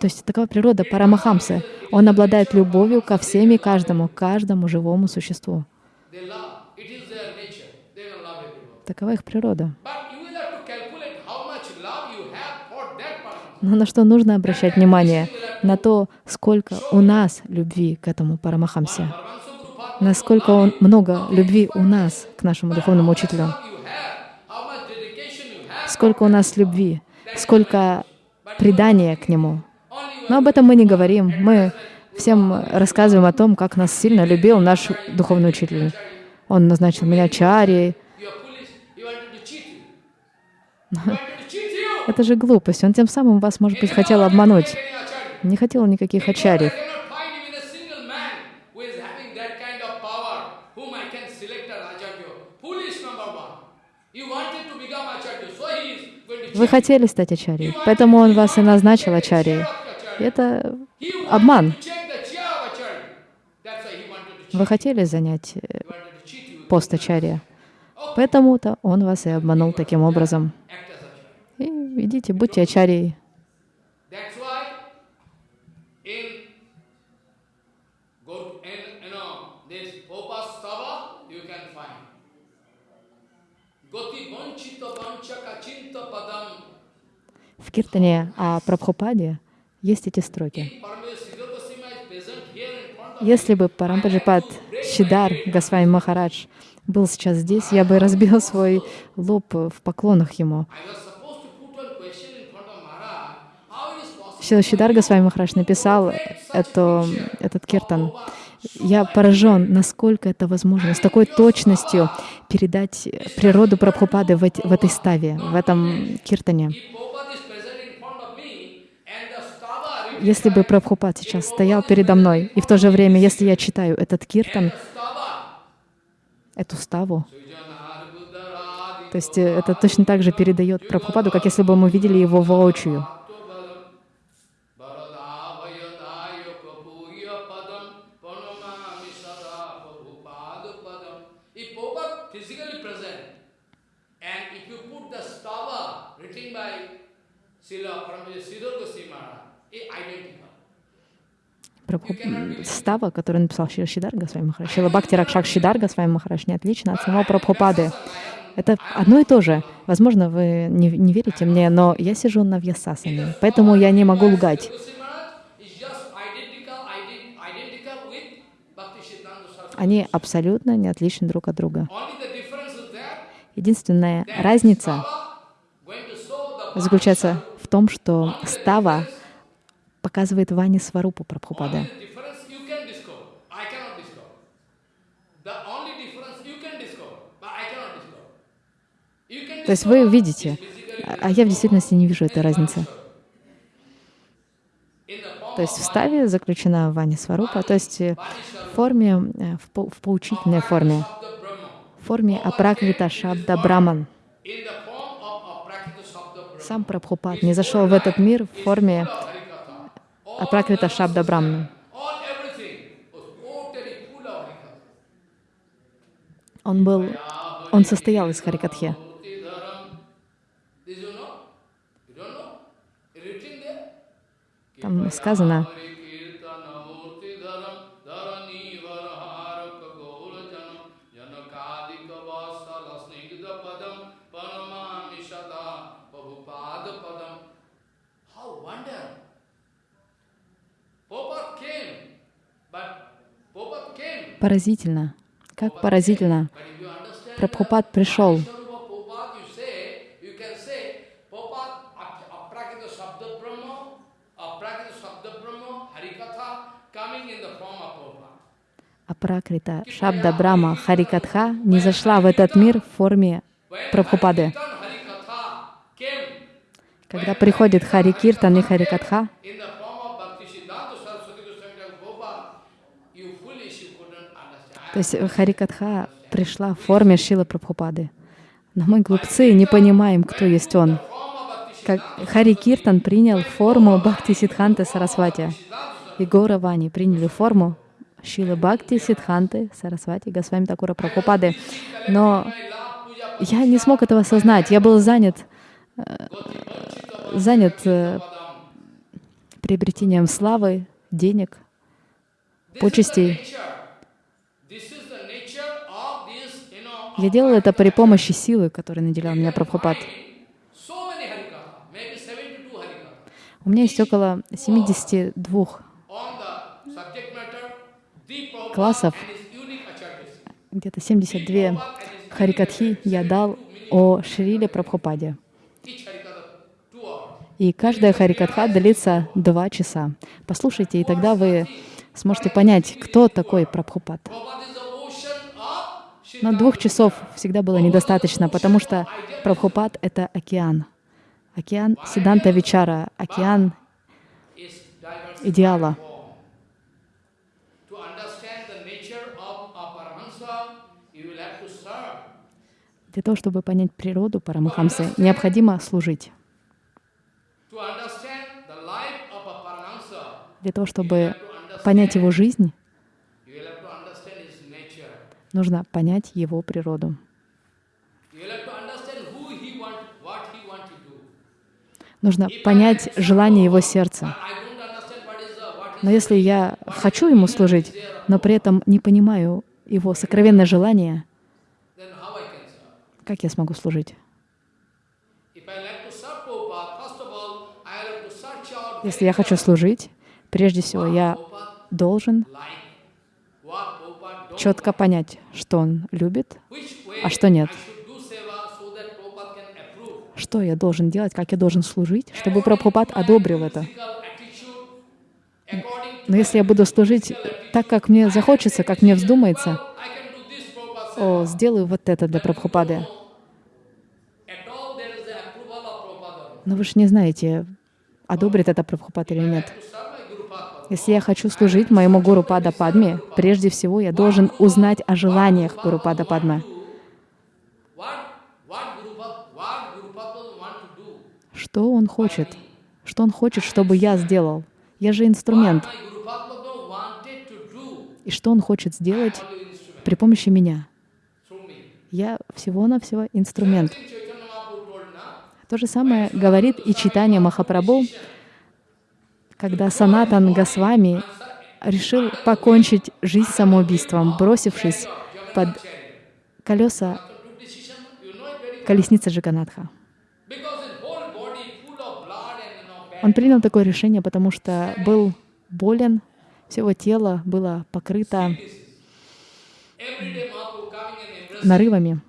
то есть такова природа Парамахамсы. Он обладает любовью ко всем и каждому, каждому живому существу. Такова их природа. Но на что нужно обращать внимание? На то, сколько у нас любви к этому Парамахамсе. насколько он, много любви у нас к нашему духовному учителю. Сколько у нас любви, сколько предания к нему. Но об этом мы не говорим. Мы всем рассказываем о том, как нас сильно любил наш духовный учитель. Он назначил меня чари. Это же глупость. Он тем самым вас, может быть, хотел обмануть. Не хотел никаких ачарьев. Вы хотели стать ачарьей, поэтому он вас и назначил ачарьей. Это обман. Вы хотели занять э, пост ачарья, поэтому-то он вас и обманул таким образом. И идите, будьте ачарьей. В Киртане о Прабхупаде есть эти строки. Если бы Парампаджипад Шидар Госвами Махарадж был сейчас здесь, я бы разбил свой лоб в поклонах ему. Шидар Госвами Махарадж написал это, этот киртан. Я поражен, насколько это возможно, с такой точностью передать природу Прабхупады в, в этой ставе, в этом киртане. Если бы Прабхупад сейчас стоял передо мной, и в то же время, если я читаю этот киртан, эту ставу, то есть э, это точно так же передает Прабхупаду, как если бы мы видели его воочию. Става, который написал Шидарга с вами Махарадж, Шила Бхакти Ракшак Шидарга с вами Махарадж, не отлично от самого Прабхупады. Это одно и то же. Возможно, вы не, не верите мне, но я сижу на Вьясасане, поэтому я не могу лгать. Они абсолютно не отличны друг от друга. Единственная разница заключается в том, что става показывает Вани Сварупу Прабхупада. То есть вы видите, а я в действительности не вижу этой разницы. То есть в ставе заключена Вани Сварупа, то есть в форме, э, в, по, в поучительной форме, в форме Апраквита Шабда Браман. Сам Прабхупад не зашел в этот мир в форме Апракрита Шабда Брамна. Он был, он состоял из Харикатхи. Там сказано, Поразительно. Как поразительно. Прабхупад пришел. Апракрита Шабда Брама Харикатха не зашла в этот мир в форме Прабхупады. Когда приходит Харикиртан и Харикатха, То есть Харикатха пришла в форме Шила Прабхупады. Но мы, глупцы, не понимаем, кто есть он. Как Хари Киртан принял форму Бхакти Сидханты Сарасвати. И Гора Вани приняли форму Шила Бхакти Сидханты Сарасвати Госвами Такура Прабхупады. Но я не смог этого осознать. Я был занят, э, занят э, приобретением славы, денег, почестей. Я делал это при помощи силы, которой наделял меня Прабхупад. У меня есть около 72 классов где-то 72 харикатхи я дал о Шриле Прабхупаде. И каждая харикатха длится два часа. Послушайте, и тогда вы сможете понять, кто такой Прабхупад. Но двух часов всегда было недостаточно, потому что Прабхупад — это океан. Океан Сиданта Вичара, океан идеала. Для того, чтобы понять природу Парамахамсы, необходимо служить. Для того, чтобы понять его жизнь, нужно понять его природу. Нужно понять желание его сердца. Но если я хочу ему служить, но при этом не понимаю его сокровенное желание, как я смогу служить? Если я хочу служить, прежде всего я должен четко понять, что он любит, а что нет. Что я должен делать, как я должен служить, чтобы Прабхупад одобрил это. Но если я буду служить так, как мне захочется, как мне вздумается, о, сделаю вот это для Прабхупады. Но вы же не знаете, одобрит это Прабхупад или нет. Если я хочу служить моему Гуру Пада Падме, прежде всего я должен узнать о желаниях Гуру Пада Падма. Что он хочет? Что он хочет, чтобы я сделал? Я же инструмент. И что он хочет сделать при помощи меня? Я всего-навсего инструмент. То же самое говорит и читание Махапрабху, когда Санатан Госвами решил покончить жизнь самоубийством, бросившись под колеса колесницы Джаганатха. Он принял такое решение, потому что был болен, все его тело было покрыто нарывами.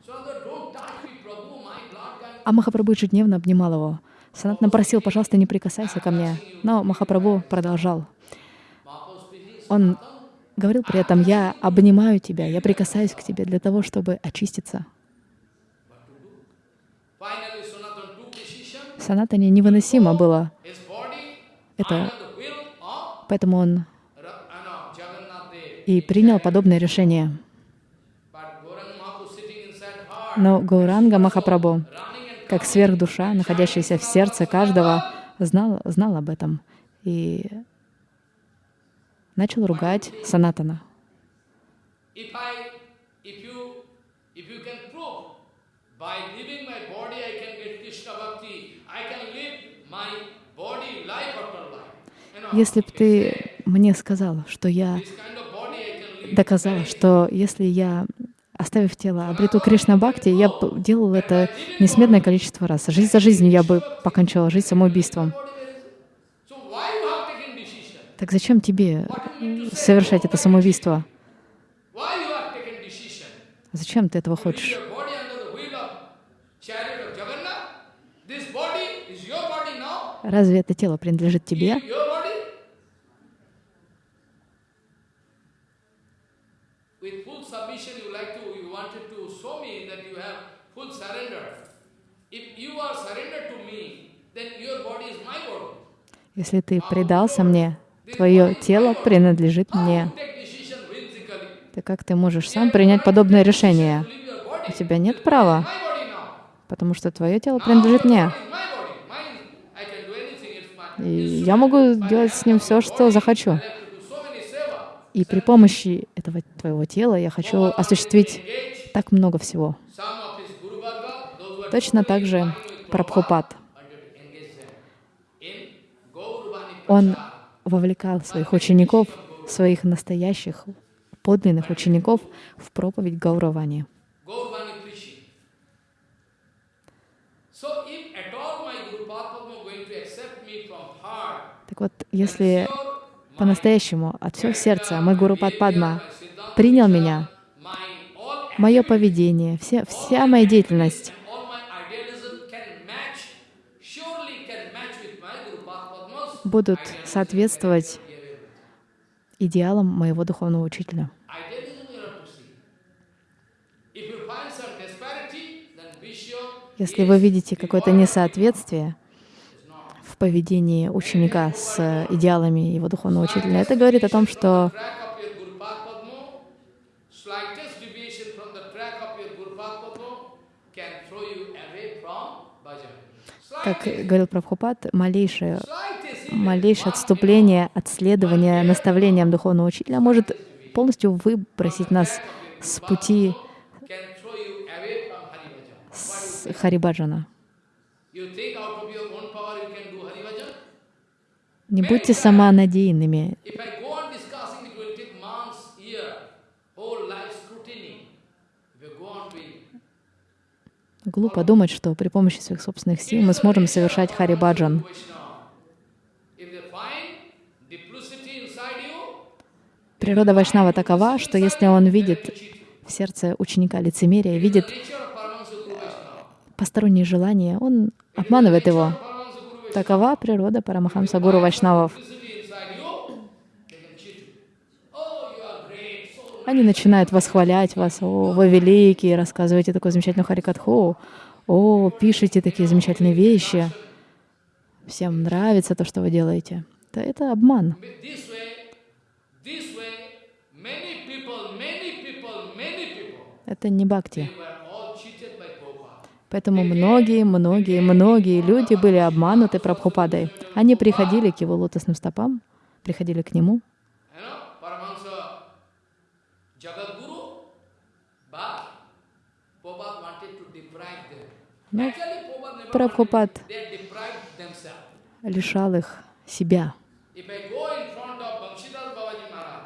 А Махапрабху ежедневно обнимал его. Санатна просил, пожалуйста, не прикасайся ко мне. Но Махапрабху продолжал. Он говорил при этом, я обнимаю тебя, я прикасаюсь к тебе для того, чтобы очиститься. Санатане невыносимо было это. Поэтому он и принял подобное решение. Но Гауранга Махапрабху как сверхдуша, находящаяся в сердце каждого, знал, знал об этом и начал ругать Санатана. Если бы ты мне сказал, что я доказал, что если я оставив тело, обрету Кришна Бхакти, я делал это несметное количество раз. Жизнь за жизнью я бы покончала жизнь самоубийством. Так зачем тебе совершать это самоубийство? Зачем ты этого хочешь? Разве это тело принадлежит тебе? Если ты предался мне, твое тело принадлежит мне. Так как ты можешь сам принять подобное решение? У тебя нет права, потому что твое тело принадлежит мне. И я могу делать с ним все, что захочу. И при помощи этого твоего тела я хочу осуществить так много всего. Точно так же Прабхупад. Он вовлекал своих учеников, своих настоящих, подлинных учеников в проповедь Гауравани. Так вот, если по-настоящему от всего сердца мой Гуру Падма принял меня, мое поведение, вся, вся моя деятельность. Будут соответствовать идеалам моего духовного учителя. Если вы видите какое-то несоответствие в поведении ученика с идеалами его духовного учителя, это говорит о том, что как говорил Прабхупад, малейшее, малейшее отступление от следования наставлениям духовного учителя может полностью выбросить нас с пути Харибаджана. Не будьте самонадеянными. Глупо думать, что при помощи своих собственных сил мы сможем совершать Харибаджан. Природа Вайшнава такова, что если он видит в сердце ученика лицемерие, видит посторонние желания, он обманывает его. Такова природа Парамахамса Гуру Вайшнавов. Они начинают восхвалять вас. О, вы великие, рассказываете такую замечательную харикатху. О, пишите такие замечательные вещи. Всем нравится то, что вы делаете. Это, это обман. Это не бхакти. Поэтому многие, многие, многие люди были обмануты Прабхупадой. Они приходили к его лотосным стопам, приходили к нему. Но Прабхупад лишал их себя.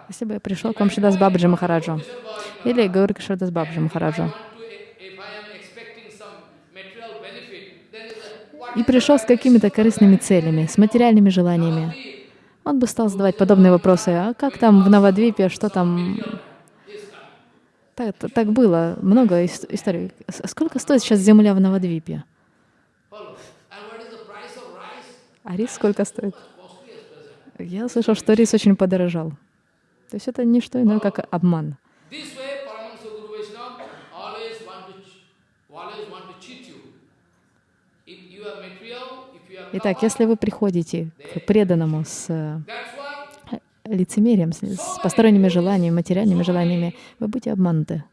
Если бы я пришел к Амшидас Бабаджи Махараджу или Гаури Кишардас Бабаджи Махараджу, и пришел с какими-то корыстными целями, с материальными желаниями, он бы стал задавать подобные вопросы. А как там в Навадвипе, что там? Так, так было, много историй. Сколько стоит сейчас земля в Навадвипе? А рис сколько стоит? Я слышал, что рис очень подорожал. То есть это не что иное, как обман. Итак, если вы приходите к преданному с э, лицемерием, с посторонними желаниями, материальными желаниями, вы будете обмануты.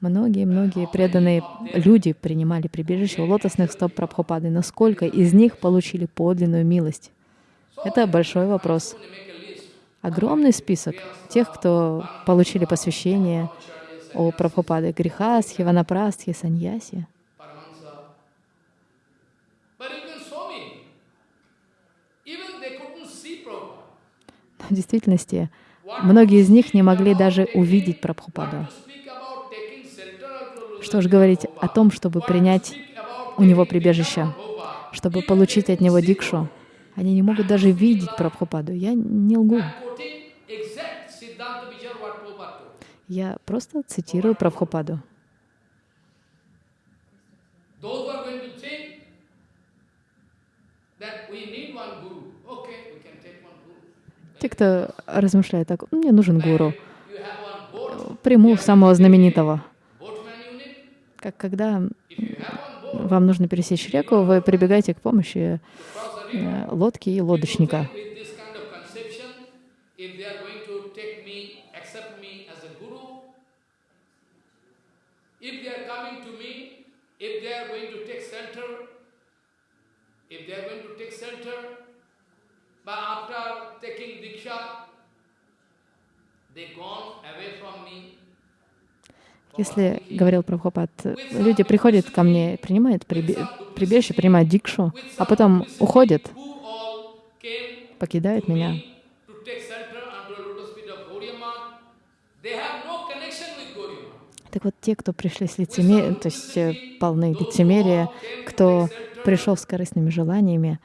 Многие-многие преданные люди принимали прибежище у лотосных стоп Прабхупады. Насколько из них получили подлинную милость? Это большой вопрос. Огромный список тех, кто получили посвящение у Прабхупады. Грехасхи, Ванапрастхи, Саньяси. В действительности, многие из них не могли даже увидеть Прабхупаду. Что же говорить о том, чтобы принять у него прибежище, чтобы получить от него дикшу. Они не могут даже видеть Прабхупаду. Я не лгу. Я просто цитирую Прабхупаду. Те, кто размышляет так, мне нужен гуру, приму самого знаменитого. Как когда вам нужно пересечь реку, вы прибегаете к помощи э, лодки и лодочника. If they are going to take shelter, Если, говорил Прабхупад, люди приходят ко мне, принимают прибежище, принимают дикшу, а потом уходят, покидают меня. Так вот, те, кто пришли с лицемерием, то есть э, полны лицемерия, кто пришел с корыстными желаниями,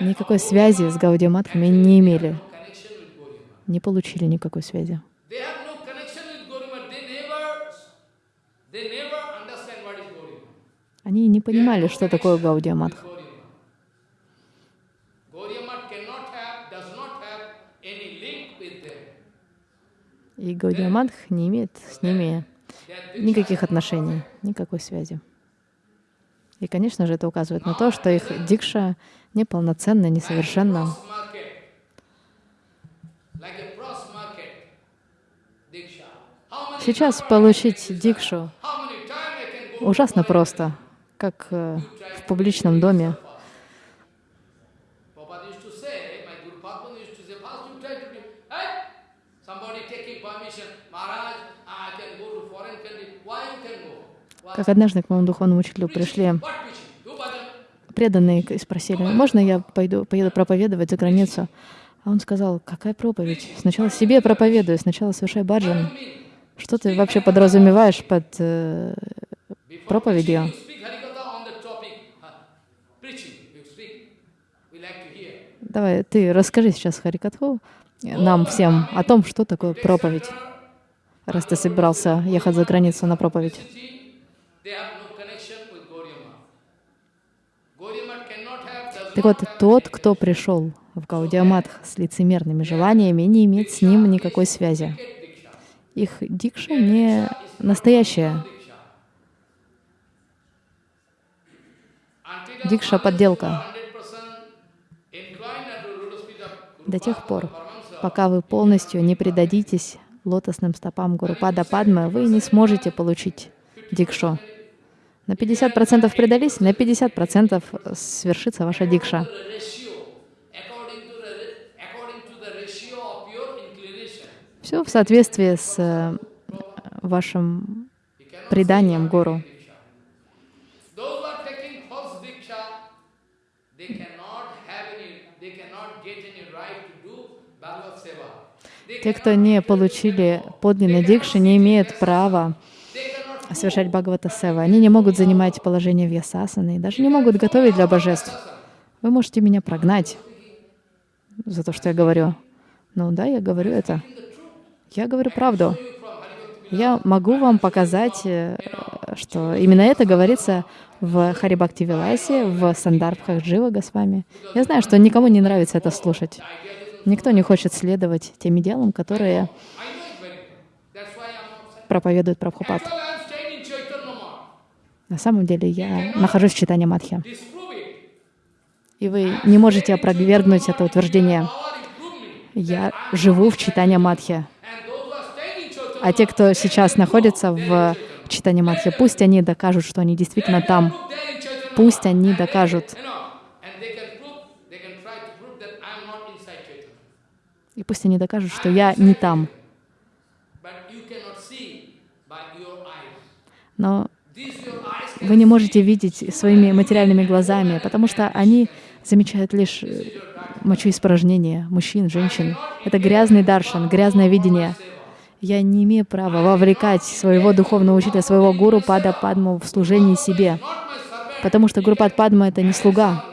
никакой связи с Гаудиаматхами не имели. не получили никакой связи. Они не понимали, что такое Гаудия Мадх. И Гаудия Мадх не имеет с ними никаких отношений, никакой связи. И, конечно же, это указывает на то, что их дикша неполноценна, несовершенна. Сейчас получить дикшу ужасно просто, как э, в публичном доме. Как однажды к моему духовному учителю пришли преданные спросили, можно я пойду, поеду проповедовать за границу? А он сказал, какая проповедь? Сначала себе проповедую, сначала совершай баджан. Что ты вообще подразумеваешь под э, проповедью? Давай, ты расскажи сейчас Харикатху нам всем о том, что такое проповедь, раз ты собирался ехать за границу на проповедь. Так вот, тот, кто пришел в Гаудиаматх с лицемерными желаниями, не имеет с ним никакой связи. Их дикша не настоящая. Дикша — подделка. До тех пор, пока вы полностью не предадитесь лотосным стопам Гурупада Падмы, вы не сможете получить дикшу. На 50% предались, на 50% свершится ваша дикша. Все в соответствии с э, вашим преданием Гуру. Те, кто не получили подлинной дикши, не имеют права совершать Бхагавата Сева. Они не могут занимать положение вьясасаны, даже не могут готовить для божеств. Вы можете меня прогнать за то, что я говорю. Ну да, я говорю это. Я говорю правду. Я могу вам показать, э, что именно это говорится в Харибакти Виласе, в Сандарбхах Джива Госвами. Я знаю, что никому не нравится это слушать. Никто не хочет следовать тем идеалам, которые проповедует Прабхупад. На самом деле я нахожусь в читании Мадхи. И вы не можете опровергнуть это утверждение. Я живу в читании Мадхи. А те, кто сейчас находится в читании Мадхи, пусть они докажут, что они действительно там. Пусть они докажут. И пусть они докажут, что я не там. Но вы не можете видеть своими материальными глазами, потому что они замечают лишь э, мочеиспражнения мужчин, женщин. Это грязный даршан, грязное видение. Я не имею права вовлекать своего духовного учителя, своего гуру Пада Падму в служении себе, потому что Гуру Пад Падма — это не слуга.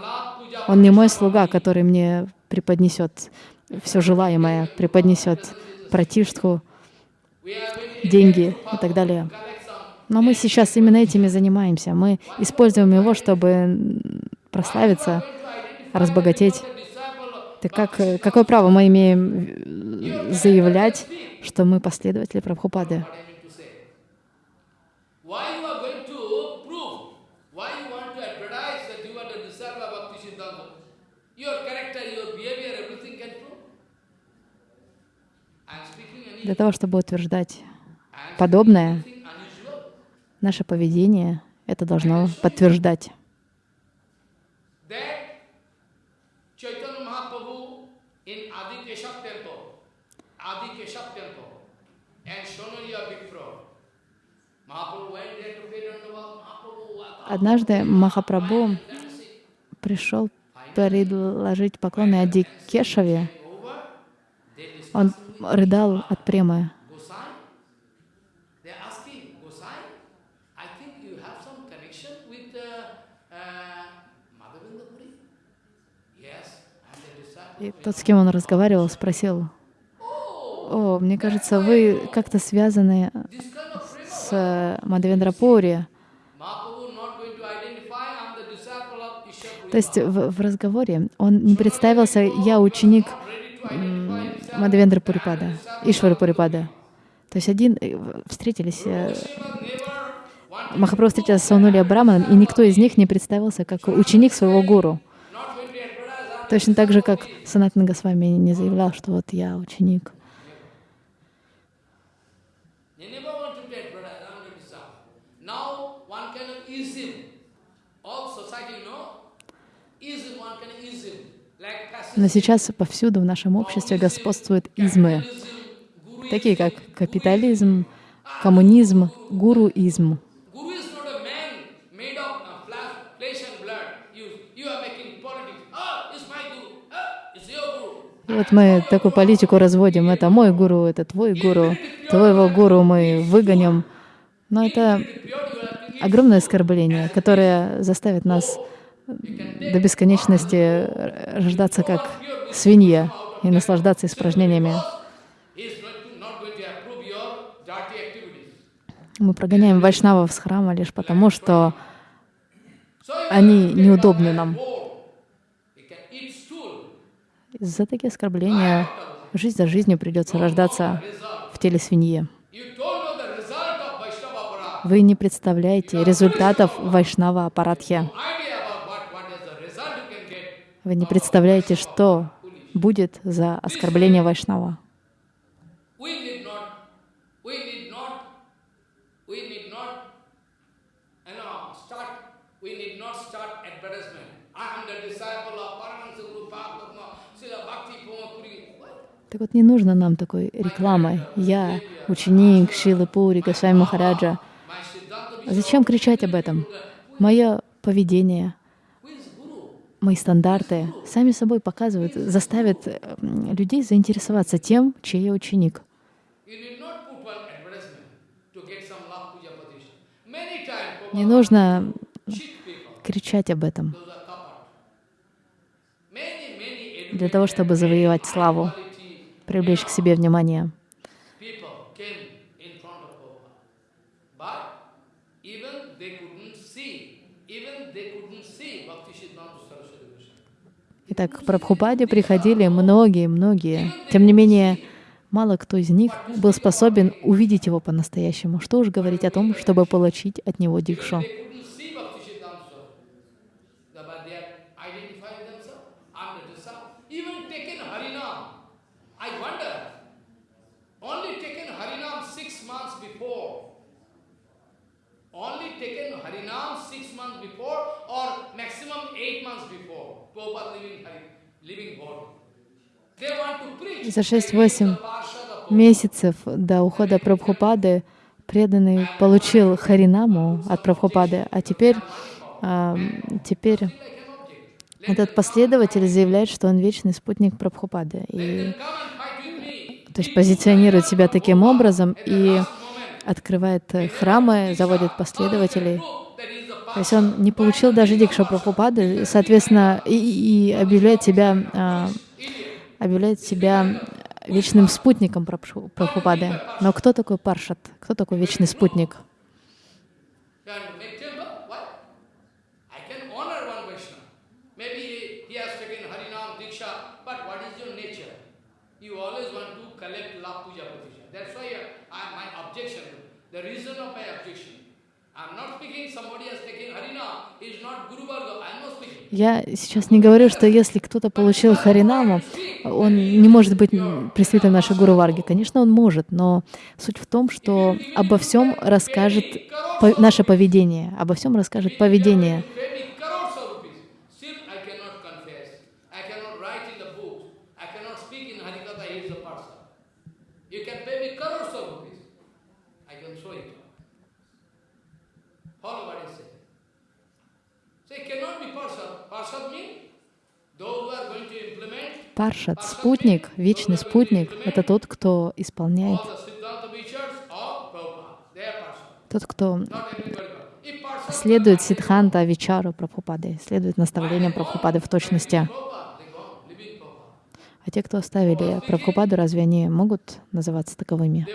Он не мой слуга, который мне преподнесет все желаемое, преподнесет пратиштху, деньги и так далее. Но мы сейчас именно этими занимаемся. Мы используем его, чтобы прославиться, разбогатеть. Так как, какое право мы имеем заявлять, что мы последователи Прабхупады? Для того, чтобы утверждать подобное, Наше поведение это должно подтверждать. Однажды Махапрабху пришел предложить поклоны Ади Кешаве. Он рыдал от премы. И тот, с кем он разговаривал, спросил, о, мне кажется, вы как-то связаны с Мадавендрапури. То есть в, в разговоре он не представился, я ученик Мадавендра Пурипада, Ишвара Пурипада. То есть один э, встретились, э, Махапрабху встретился с Саунули Браманом, и никто из них не представился как ученик своего гуру. Точно так же, как Санатан Госвами не заявлял, что вот я ученик. Но сейчас повсюду в нашем обществе господствуют измы, такие как капитализм, коммунизм, гуруизм. Вот мы такую политику разводим. Это мой гуру, это твой гуру. Твоего гуру мы выгоним. Но это огромное оскорбление, которое заставит нас до бесконечности рождаться как свинья и наслаждаться испражнениями. Мы прогоняем вайшнавов с храма лишь потому, что они неудобны нам. За такие оскорбления жизнь за жизнью придется рождаться в теле свиньи. Вы не представляете результатов вайшнава апаратхи. Вы не представляете, что будет за оскорбление вайшнава. Так вот, не нужно нам такой рекламы. Я ученик Шилы Пури, Госвами Махараджа. Зачем кричать об этом? Мое поведение, мои стандарты сами собой показывают, заставят людей заинтересоваться тем, чей я ученик. Не нужно кричать об этом для того, чтобы завоевать славу привлечь к себе внимание. Итак, к Прабхупаде приходили многие-многие. Тем не менее, мало кто из них был способен увидеть его по-настоящему. Что уж говорить о том, чтобы получить от него дикшу. За 6-8 месяцев до ухода Прабхупады преданный получил Харинаму от Прабхупады, а теперь, а, теперь этот последователь заявляет, что он вечный спутник Прабхупады. И, то есть позиционирует себя таким образом и открывает храмы, заводит последователей. То есть он не получил даже дикшу Прабхупады, соответственно, и, и объявляет себя, а, объявляет себя вечным спутником Прабхупады. Но кто такой Паршат? Кто такой вечный спутник? The reason of my objection я сейчас не говорю, что если кто-то получил Харинаму, он не может быть представителем нашей Гуру Варги. Конечно, он может, но суть в том, что обо всем расскажет наше поведение, обо всем расскажет поведение. Паршат, спутник, вечный спутник, это тот, кто исполняет, тот, кто следует Сидханта Вичару Прабхупады, следует наставлениям Прабхупады в точности. А те, кто оставили Прабхупаду, разве они могут называться таковыми?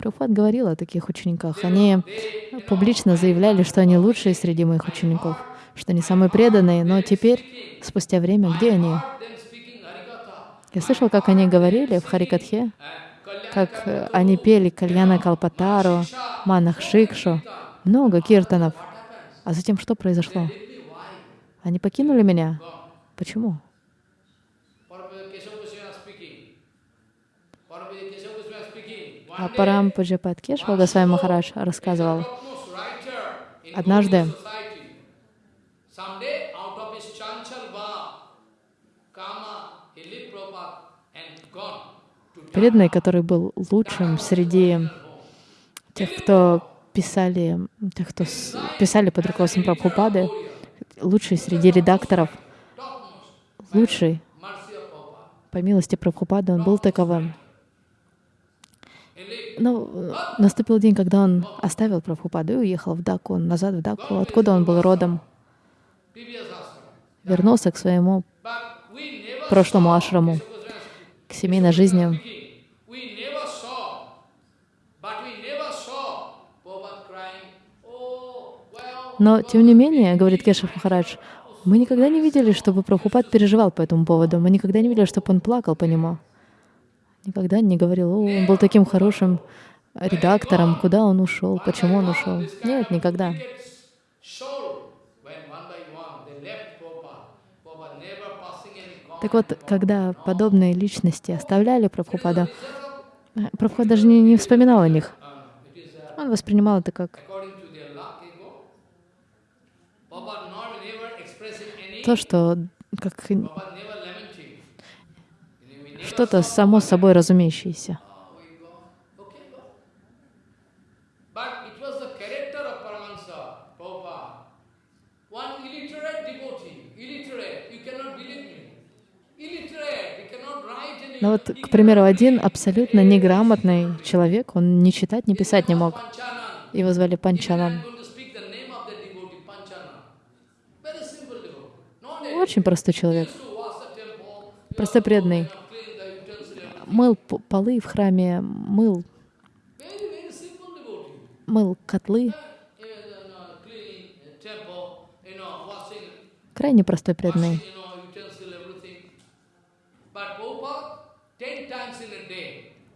Прабхупад говорил о таких учениках. Они публично заявляли, что они лучшие среди моих учеников, что они самые преданные, но теперь, спустя время, где они? Я слышал, как они говорили в Харикатхе, как они пели Кальяна Калпатару, Манах Шикшу, много киртанов. А затем что произошло? Они покинули меня. Почему? А Парам Кешва Госвами Махарадж рассказывал, однажды преданный, который был лучшим среди тех, кто писали, тех, кто писали под руководством Прабхупады, лучший среди редакторов, лучший, по милости Прабхупады, он был таковым. Но э, наступил день, когда он оставил Прабхупаду и уехал в Даку, назад в Даку, откуда он был родом. Вернулся к своему прошлому ашраму, к семейной жизни. Но, тем не менее, говорит Кешев Махарадж, мы никогда не видели, чтобы Прабхупад переживал по этому поводу. Мы никогда не видели, чтобы он плакал по нему. Никогда не говорил, о, он был таким хорошим редактором, куда он ушел, почему он ушел. Нет, никогда. Так вот, когда подобные личности оставляли Прабхупада, Прабхупад даже не, не вспоминал о них. Он воспринимал это как то, что как что-то само собой разумеющееся. Но вот, к примеру, один абсолютно неграмотный человек, он ни читать, ни писать не мог. Его звали Панчанан. Очень простой человек. Просто преданный мыл полы в храме, мыл, мыл котлы. Крайне простой преданный.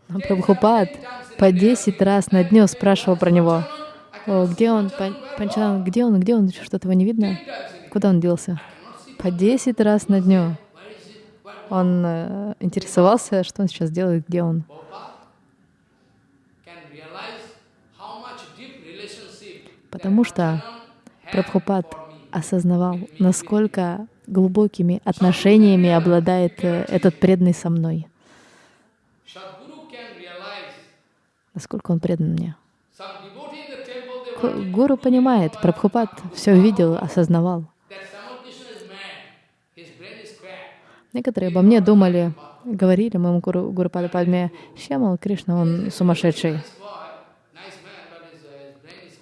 Но Прабхупад по 10 раз на дню спрашивал про него. О, где он, Панчанан, где он, где он, что-то его не видно? Куда он делся? По 10 раз на дню. Он э, интересовался, что он сейчас делает, где он. Потому что Прабхупад осознавал, насколько глубокими отношениями обладает э, этот преданный со мной. Насколько он предан мне. Гуру понимает, Прабхупад все видел, осознавал. Некоторые обо мне думали, говорили моему гуру, гуру Падме, Шьямал Кришна, он сумасшедший.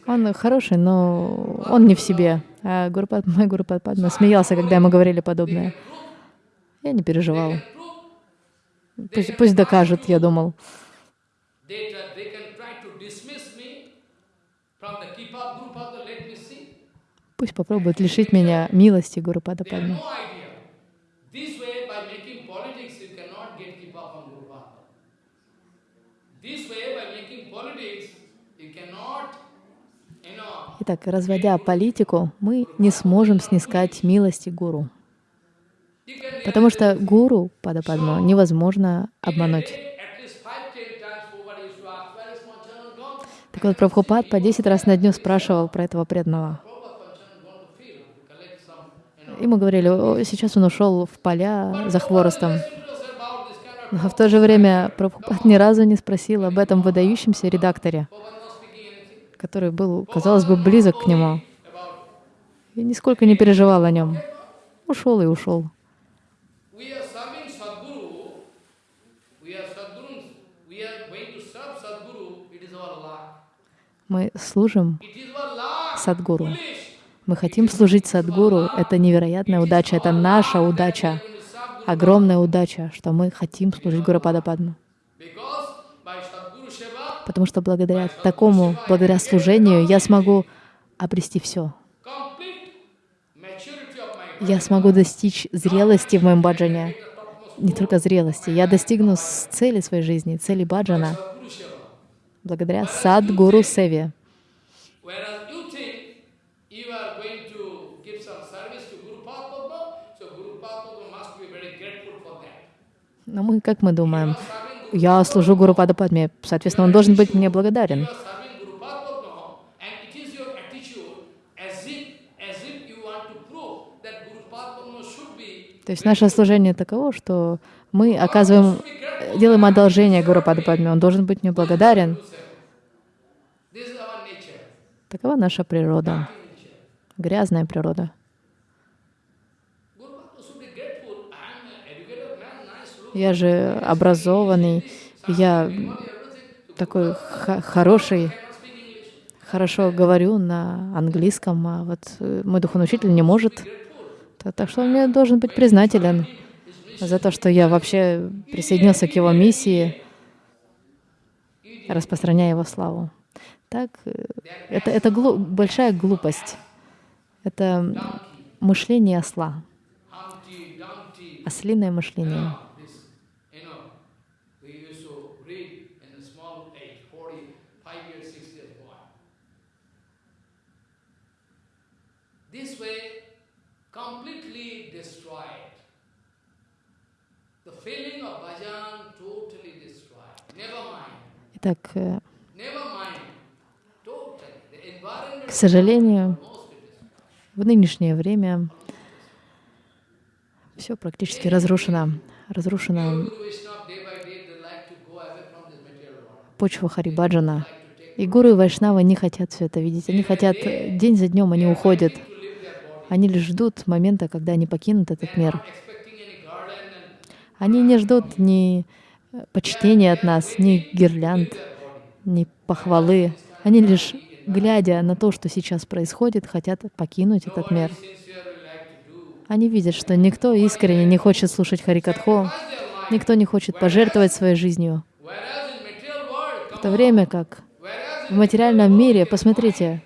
Он хороший, но он не в себе. А Гурупад, мой Гуру Падма смеялся, когда ему говорили подобное. Я не переживал. Пусть, пусть докажут, я думал. Пусть попробуют лишить меня милости Гуру Падма. Итак, разводя политику, мы не сможем снискать милости гуру. Потому что гуру Падападму невозможно обмануть. Так вот, Прабхупад по 10 раз на дню спрашивал про этого преданного. Ему говорили, сейчас он ушел в поля за хворостом. Но в то же время Прабхупад ни разу не спросил об этом выдающемся редакторе который был, казалось бы, близок к нему. И нисколько не переживал о нем. Ушел и ушел. Мы служим Садгуру. Мы хотим служить Садгуру. Это невероятная удача, это наша удача, огромная удача, что мы хотим служить Гурапада Падму. Потому что благодаря такому, благодаря служению, я смогу обрести все. Я смогу достичь зрелости в моем баджане. Не только зрелости. Я достигну цели своей жизни, цели баджана благодаря Садгуру Севе. Но мы, как мы думаем, я служу Гуру Падападме, соответственно, он должен быть мне благодарен. То есть наше служение таково, что мы оказываем, делаем одолжение Гуру Падападме, он должен быть мне благодарен. Такова наша природа, грязная природа. Я же образованный, я такой хороший, хорошо говорю на английском, а вот э, мой духовный учитель не может. Так что он мне должен быть признателен за то, что я вообще присоединился к его миссии, распространяя его славу. Так, э, это, это глу большая глупость. Это мышление осла, ослиное мышление. Итак, э, к сожалению, в нынешнее время все практически разрушено. Разрушена почва Харибаджана. И гуру и Вайшнава не хотят все это видеть. Они хотят, день за днем они уходят. Они лишь ждут момента, когда они покинут этот мир. Они не ждут ни почтения от нас, ни гирлянд, ни похвалы. Они лишь, глядя на то, что сейчас происходит, хотят покинуть этот мир. Они видят, что никто искренне не хочет слушать Харикатхо, никто не хочет пожертвовать своей жизнью. В то время как в материальном мире, посмотрите,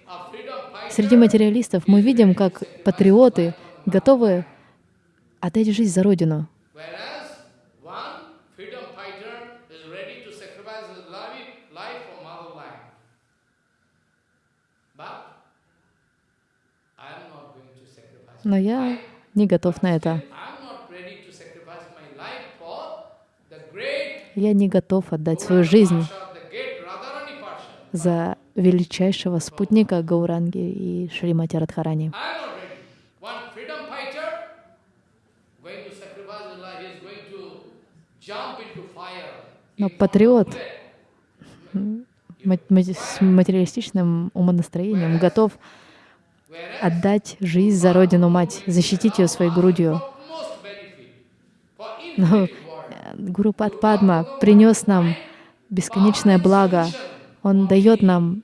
среди материалистов мы видим, как патриоты готовы отдать жизнь за Родину. Но я не готов на это. Я не готов отдать свою жизнь за величайшего спутника Гауранги и Шримати Радхарани. Но патриот с материалистичным умонастроением готов отдать жизнь за Родину Мать, защитить ее своей грудью. Но э, Гуру Падма принес нам бесконечное благо. Он дает нам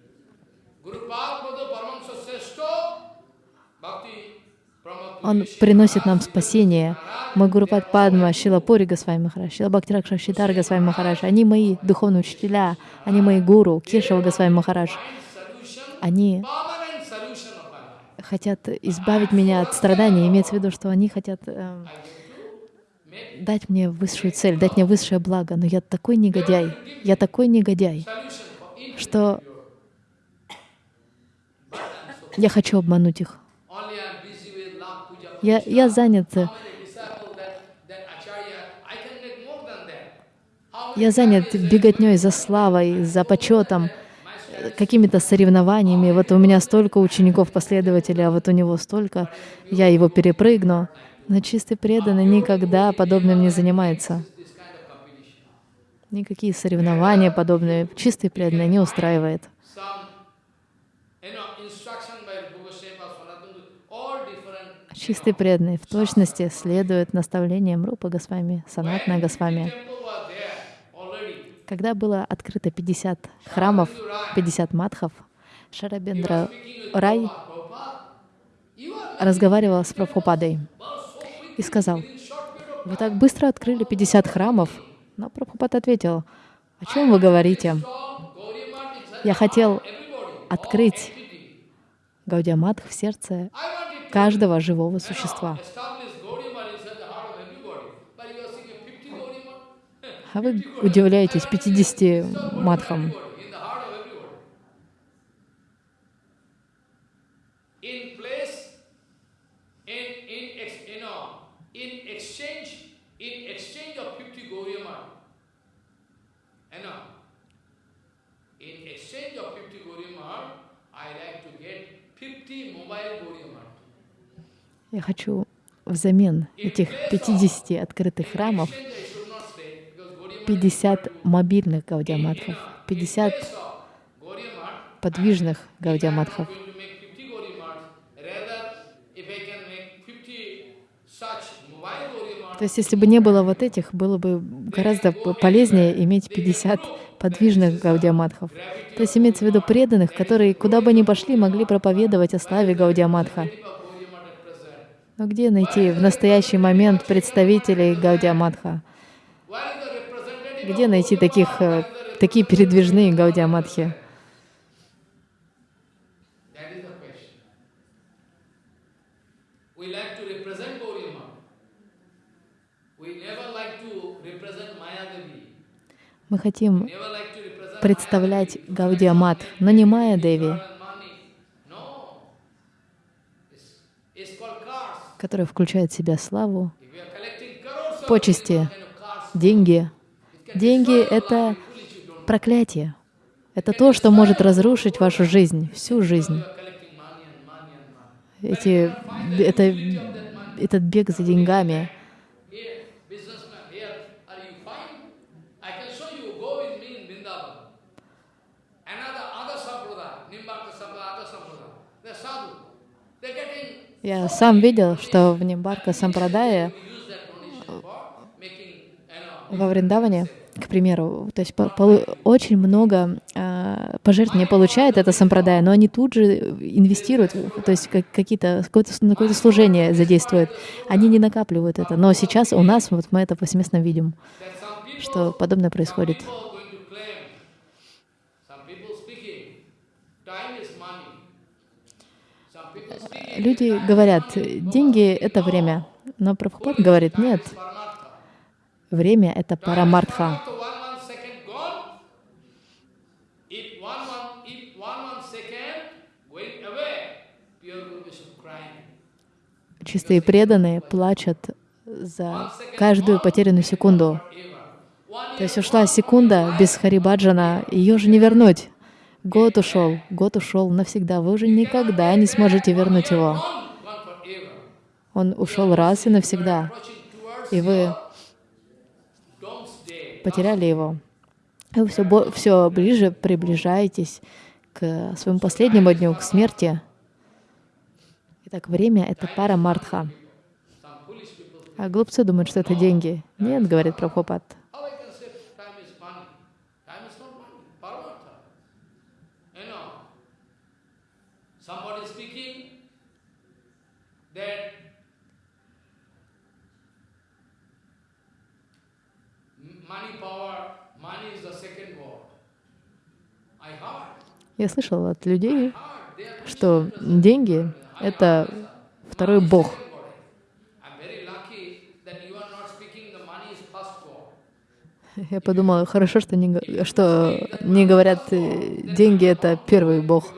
Он приносит нам спасение. Мой Гуру Падма, Шила Пури Госвами Махарадж, Шила Бхактиракша Шитар Госвами Махарадж, они мои духовные учителя, они мои гуру, Кешава Госвами Махарадж. Они хотят избавить меня от страданий, имеется в виду, что они хотят э, дать мне высшую цель, дать мне высшее благо. Но я такой негодяй, я такой негодяй, что я хочу обмануть их. Я, я занят я занят беготней за славой, за почетом, какими-то соревнованиями. Вот у меня столько учеников-последователей, а вот у него столько, я его перепрыгну. Но чистый преданный никогда подобным не занимается. Никакие соревнования подобные чистый преданный не устраивает. Чистый преданный в точности следует наставлениям Рупа Госвами, Санатна Госвами. Когда было открыто 50 храмов, 50 матхов, Шарабендра Рай разговаривал с Прабхупадой и сказал, вы так быстро открыли 50 храмов. Но Прабхупад ответил, о чем вы говорите? Я хотел открыть Гаудиамат в сердце каждого живого существа. А вы удивляетесь 50 матхам. Я хочу взамен этих 50 открытых храмов 50 мобильных гаудиаматхов, 50 подвижных гаудиаматхов. То есть, если бы не было вот этих, было бы гораздо полезнее иметь 50 подвижных гаудиаматхов. То есть имеется в виду преданных, которые куда бы ни пошли, могли проповедовать о славе Гаудиаматха. Но где найти в настоящий момент представителей Гаудиаматха? Где найти таких, э, такие передвижные Гаудиаматхи? Мы хотим представлять Гаудиамат, но не Майя Деви, которая включает в себя славу, почести, деньги. Деньги — это проклятие. Это то, что может разрушить вашу жизнь, всю жизнь. Эти, это, этот бег за деньгами — Я сам видел, что в Нимбарка Сампрадае во Вриндаване, к примеру, то есть очень много э, пожертвований получает это сампрадая, но они тут же инвестируют, то есть как, какие-то какое-то, какое-то служение задействуют. Они не накапливают это. Но сейчас у нас вот мы это повсеместно видим, что подобное происходит. Люди говорят, деньги — это время. Но Прабхупад говорит, нет, время — это парамартха. Чистые преданные плачут за каждую потерянную секунду. То есть ушла секунда без Харибаджана, ее же не вернуть. Год ушел, год ушел навсегда. Вы уже никогда не сможете вернуть его. Он ушел раз и навсегда. И вы потеряли его. И вы все, все ближе приближаетесь к своему последнему дню, к смерти. Итак, время — это пара мартха. А глупцы думают, что это деньги. Нет, говорит Прабхупад. Я слышал от людей, что деньги — это второй бог. Я подумала, хорошо, что не, что не говорят, э, деньги — это первый бог.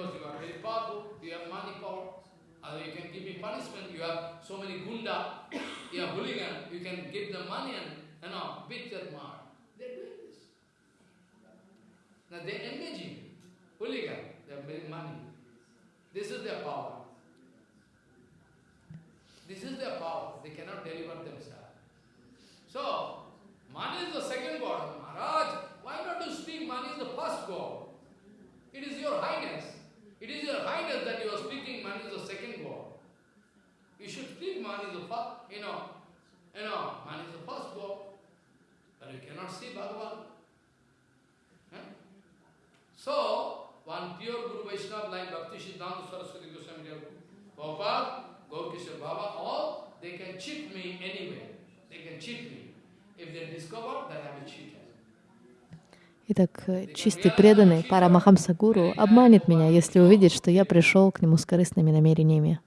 their power. They cannot deliver themselves. So, money is the second god. Maharaj, why not you speak money is the first god? It is your highness. It is your highness that you are speaking money is the second god. You should speak money is the first, you know, you know, money is the first god. But you cannot see Bhagavan. So, one pure Guru Vaishnava like Bhakti Siddhanta Saraswati Goswami Prabhupada Gaurkishore Baba, all, they can cheat me anyway. They can cheat me. If they discover that I am a cheater. Итак, чистый преданный Парамахамса Гуру обманет меня, если увидит, что я пришел к нему с корыстными намерениями.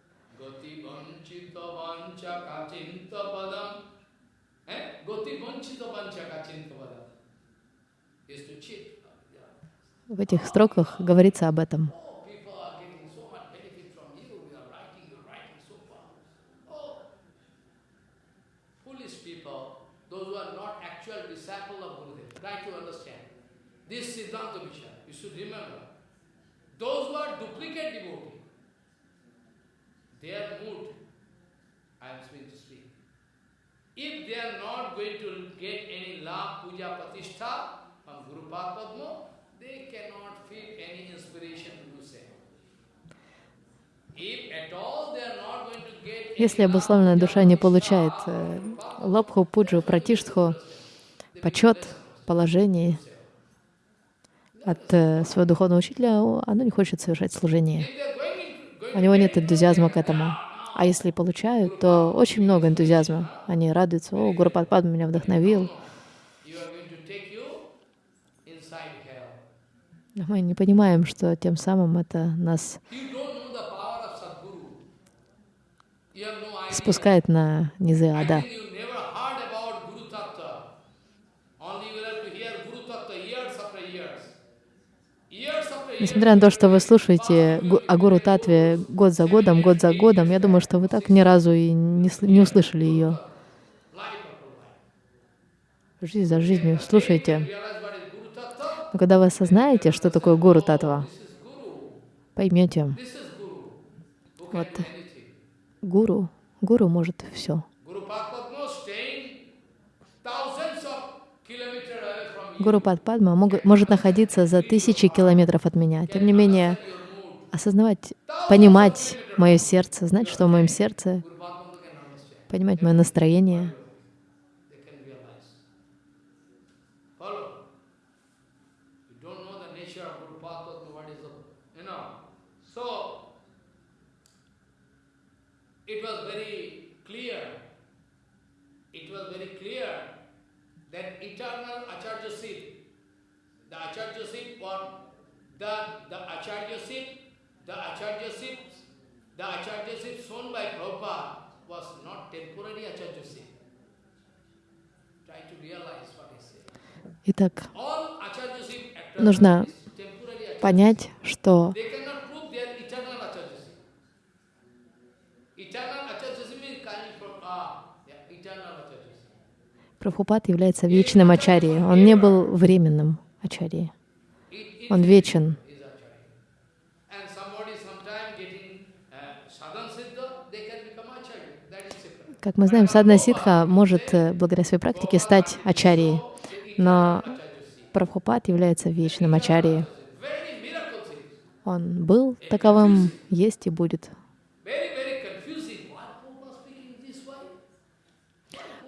Eh? В этих строках говорится об этом. If they are not going to get any love, puja, pratishtha from Guru Padma, they cannot feel any inspiration to any Если обусловленная душа не получает э, лобху, пуджу, пратиштху, почет, положение от э, своего духовного учителя, оно не хочет совершать служение. У него нет энтузиазма к этому. А если получают, то очень много энтузиазма. Они радуются, о, Гуру Падма меня вдохновил. мы не понимаем, что тем самым это нас спускает на низы ада. Несмотря на то, что вы слушаете о Гуру Татве год за годом, год за годом, я думаю, что вы так ни разу и не, не услышали ее. Жизнь за жизнью. Слушайте. Но когда вы осознаете, что такое Гуру Татва, поймете, Вот. Гуру, Гуру может все. Guru Padma staying thousands of kilometers Гуру Падма может находиться за тысячи километров от меня. Тем не менее, осознавать, понимать мое сердце, знать, что в моем сердце, понимать мое настроение, They can realize. Follow. You don't know the nature of Guru Padma, what is the, you know. So, it was very clear, it was very clear that eternal Acharyaship, the Acharyaship one, the, the Acharyaship, the Acharyaship, the Acharyaship shown by Prabhupada was not temporary Acharyaship. Try to realize what he said. Итак, Нужно понять, что Прабхупад является вечным ачарьей. Он не был временным ачарьей. Он вечен. Как мы знаем, садна ситха может э, благодаря своей практике стать ачарьей, но Прабхупад является вечным ачарьей. Он был таковым, есть и будет.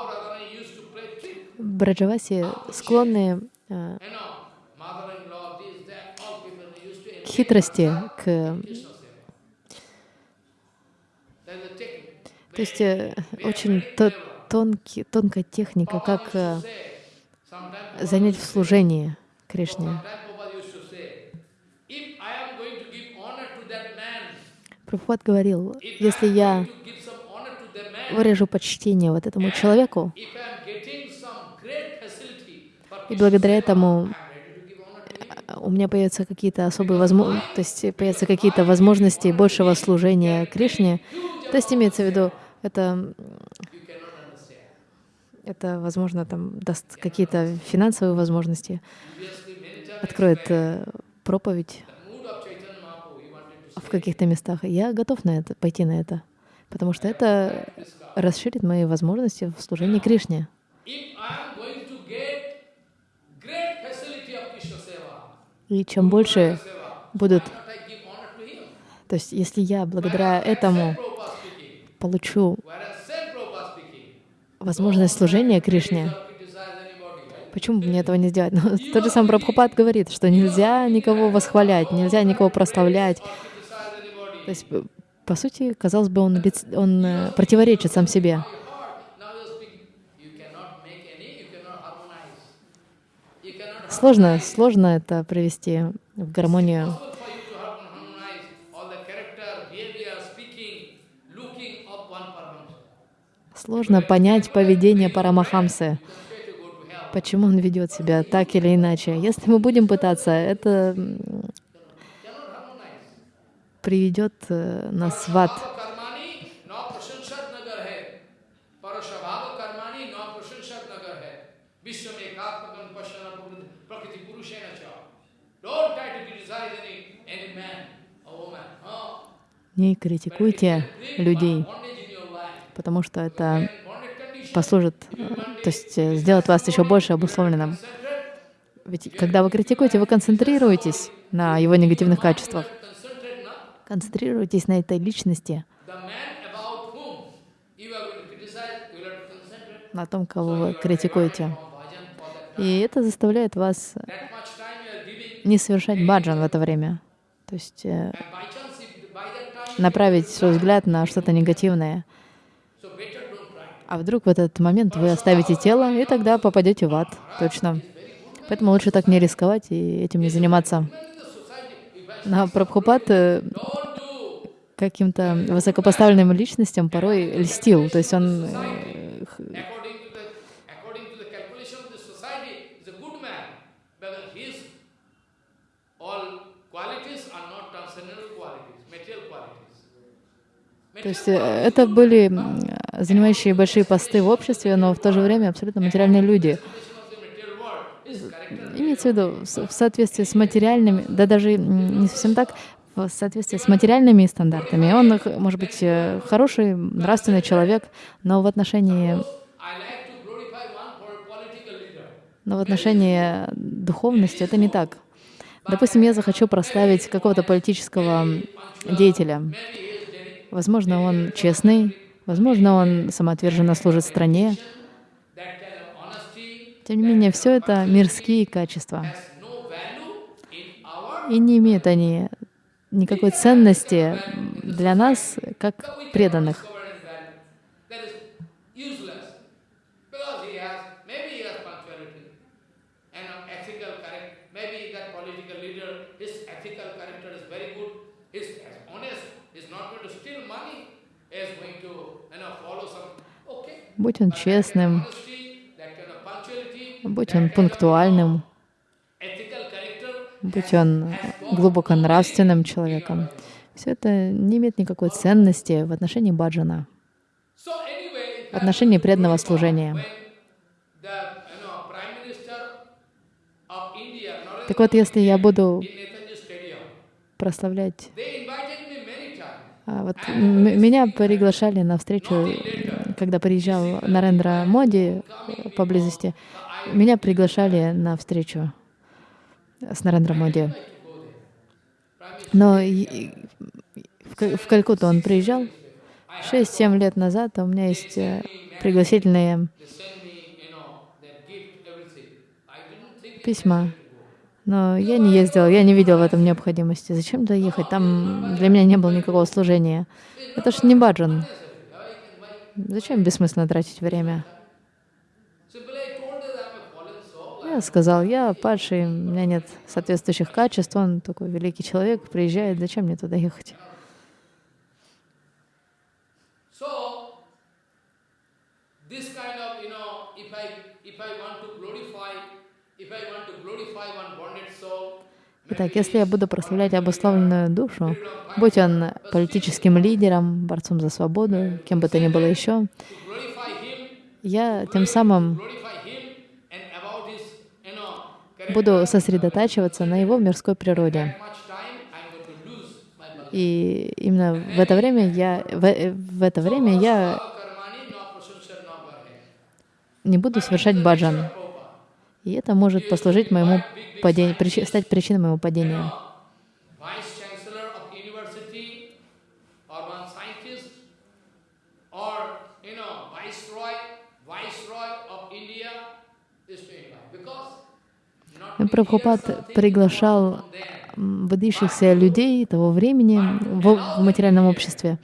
Radharani used to play trick, Браджаваси склонны э, You know, mother-in-law, this, that, all people used to к хитрости, к... То есть э, очень то- тонкий, тонкая техника, как э, занять в служении Кришне. Прабхупад говорил, если я выражу почтение вот этому человеку, и благодаря этому у меня появятся какие-то особые возможности, то есть появятся какие-то возможности большего служения Кришне. То есть имеется в виду, это, это возможно, там даст какие-то финансовые возможности, откроет э, проповедь в каких-то местах. Я готов на это, пойти на это, потому что это расширит мои возможности в служении Кришне. И чем больше будут... То есть, если я благодаря этому получу возможность служения Кришне, почему бы мне этого не сделать? Но тот же сам Прабхупад говорит, что нельзя никого восхвалять, нельзя никого прославлять. То есть, по сути, казалось бы, он, он э, противоречит сам себе. Сложно, сложно это привести в гармонию. Сложно понять поведение Парамахамсы, почему он ведет себя так или иначе. Если мы будем пытаться, это приведет э, нас в ад. Не критикуйте людей, потому что это послужит, то есть э, сделает вас еще больше обусловленным. Ведь когда вы критикуете, вы концентрируетесь на его негативных качествах. Концентрируйтесь на этой личности, на том, кого вы критикуете. И это заставляет вас не совершать баджан в это время. То есть э, направить свой взгляд на что-то негативное. А вдруг в этот момент вы оставите тело, и тогда попадете в ад. Точно. Поэтому лучше так не рисковать и этим не заниматься. На Прабхупад э, каким-то высокопоставленным личностям порой льстил. То есть он То есть э, это были занимающие большие посты в обществе, но в то же время абсолютно материальные люди. Имеется в виду в соответствии с материальными, да даже не совсем так, в соответствии с материальными стандартами. Он, может быть, э, хороший, нравственный человек, но в отношении но в отношении духовности это не так. Допустим, я захочу прославить какого-то политического деятеля. Возможно, он честный, возможно, он самоотверженно служит стране. Тем не менее, все это мирские качества. И не имеют они никакой ценности для нас, как преданных. Будь он честным, будь он пунктуальным, будь он глубоко нравственным человеком. Все это не имеет никакой ценности в отношении баджана, в отношении преданного служения. Так вот, если я буду прославлять... А вот меня приглашали на встречу когда приезжал Нарендра Моди поблизости, меня приглашали на встречу с Нарендра Моди. Но в Калькутту он приезжал 6-7 лет назад, а у меня есть э, пригласительные письма. Но я не ездил, я не видел в этом необходимости. Зачем туда ехать? Там для меня не было никакого служения. Это ж не баджан. Зачем бессмысленно тратить время? Я сказал, я падший, у меня нет соответствующих качеств, он такой великий человек, приезжает, зачем мне туда ехать? If I want to glorify one bonded soul, Итак, если я буду прославлять обусловленную душу, будь он политическим лидером, борцом за свободу, кем бы то ни было еще, я тем самым буду сосредотачиваться на его мирской природе. И именно в это время я, в, в это время я не буду совершать баджан. И это может послужить моему падению, стать причиной моего падения. Прабхупад приглашал выдающихся людей того времени в материальном обществе,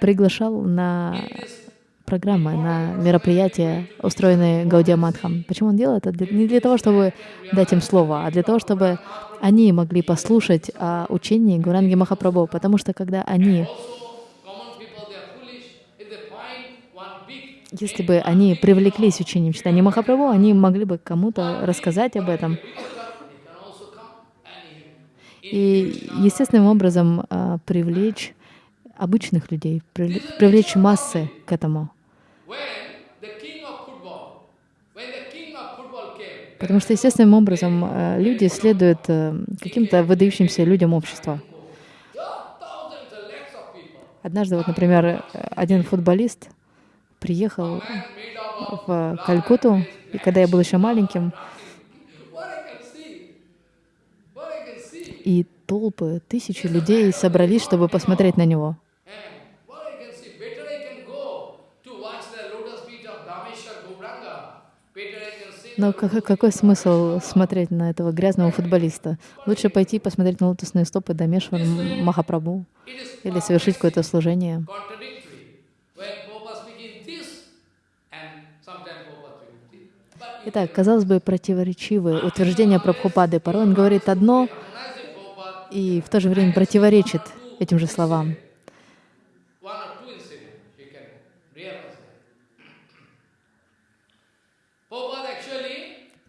приглашал на программы, на мероприятия, устроенные Гаудия Мадхам. Почему он делает это? Не для того, чтобы дать им слово, а для того, чтобы они могли послушать о учении Гуранги Махапрабху. Потому что когда они если бы они привлеклись учением читания Махапрабху, они могли бы кому-то рассказать об этом. И естественным образом а, привлечь обычных людей, привлечь массы к этому. Потому что естественным образом а, люди следуют а, каким-то выдающимся людям общества. Однажды, вот, например, один футболист приехал в Калькуту, и когда я был еще маленьким, и толпы, тысячи людей собрались, чтобы посмотреть на него. Но какой, смысл смотреть на этого грязного футболиста? Лучше пойти посмотреть на лотосные стопы Дамешвар Махапрабху или совершить какое-то служение. Итак, казалось бы, противоречивые утверждения Прабхупады. Порой он говорит одно и в то же время противоречит этим же словам.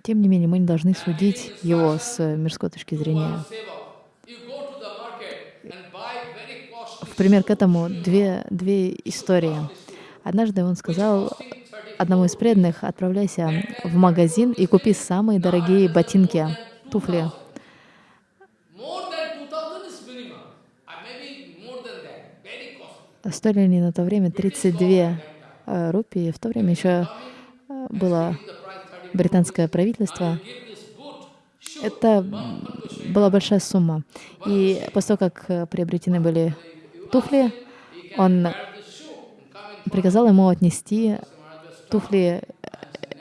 Тем не менее, мы не должны судить его с мирской точки зрения. В пример к этому две, две истории. Однажды он сказал одному из преданных, отправляйся в магазин и купи самые дорогие ботинки, туфли. Стоили они на то время 32 э, рупии. В то время еще э, было британское правительство. Это была большая сумма. И после того, как э, приобретены были туфли, он приказал ему отнести туфли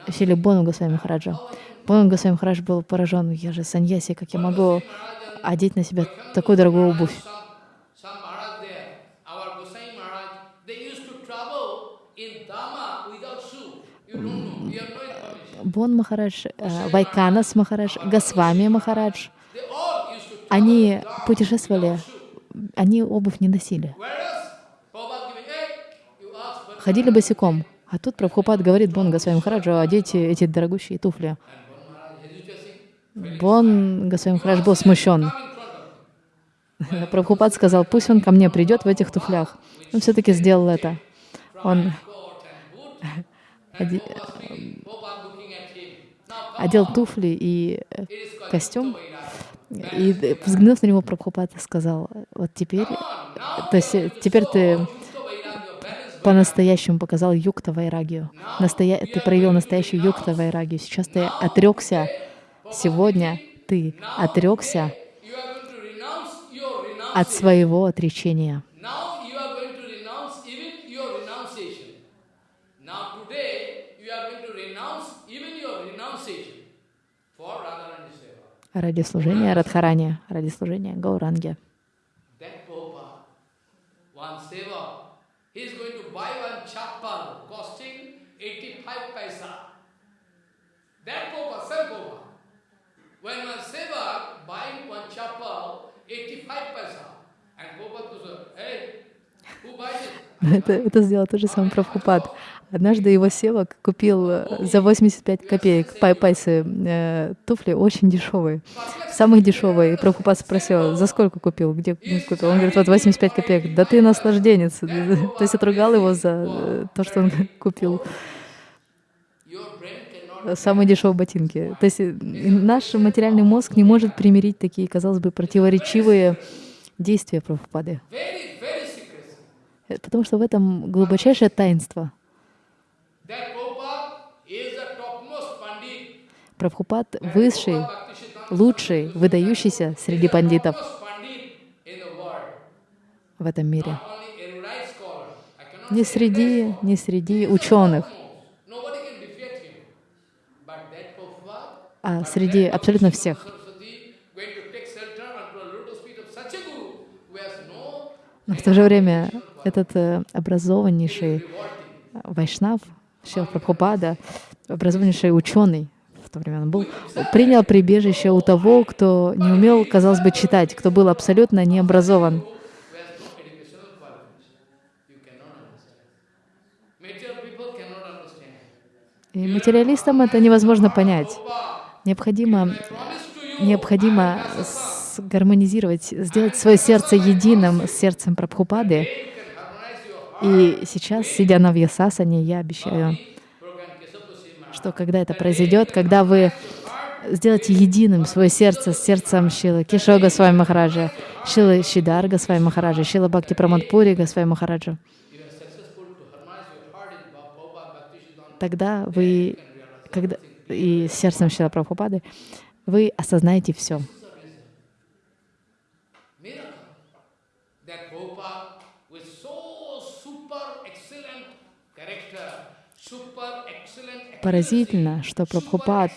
Шили Бону Госвами Махараджа. Бону Госвами Махарадж был поражен. Я же саньяси, как я могу одеть на себя такую дорогую обувь? Бон Махарадж, э, Вайканас Махарадж, Госвами Махарадж, они путешествовали, они обувь не носили. Ходили босиком. А тут Прабхупад говорит Бон Госвами Махараджу, одейте эти дорогущие туфли. Бон Госвами Махарадж был смущен. Прабхупад сказал, пусть он ко мне придет в этих туфлях. Он все-таки сделал это. Он одел туфли и костюм, и взглянув на него, Прабхупад сказал, вот теперь, то есть теперь ты по-настоящему показал юкта вайрагию. Настоя... Ты проявил настоящую юкта вайрагию. Сейчас ты отрекся, сегодня ты отрекся от своего отречения. Ради служения Радхарани, ради служения Гауранге. When one sevak buying one chappal, 85 paisa, and Prabhupada goes, hey, who buys it? это, это сделал тот же самый Прабхупад. Однажды его севок купил э, за 85 копеек пай пайсы э, туфли очень дешевые, самые дешевые. И Прабхупад спросил, за сколько купил, где купил? Он говорит, вот 85 копеек. Да ты наслажденец. То есть отругал его за э, то, что он купил самые дешевые ботинки. То есть э, наш материальный мозг не может примирить такие, казалось бы, противоречивые действия Прабхупады. Потому что в этом глубочайшее таинство. Прабхупад высший, лучший, выдающийся среди пандитов. в этом мире. Не среди, не среди ученых, а среди абсолютно всех. Но в то же время этот э, образованнейший Вайшнав, Шил Прабхупада, образованнейший ученый, в то время он был, принял прибежище у того, кто не умел, казалось бы, читать, кто был абсолютно не образован. И материалистам это невозможно понять. Необходимо, необходимо гармонизировать, сделать свое сердце единым с сердцем Прабхупады. И сейчас, сидя на Вьясасане, я обещаю, что когда это произойдет, когда вы сделаете единым свое сердце с сердцем Шилы Кишога с вами Махараджа, Шилы Шидарга с вами Махараджа, Шила Бхакти Прамадпури с вами Махараджа, тогда вы, когда, и сердцем Шила Прабхупады, вы осознаете все. Поразительно, что Прабхупад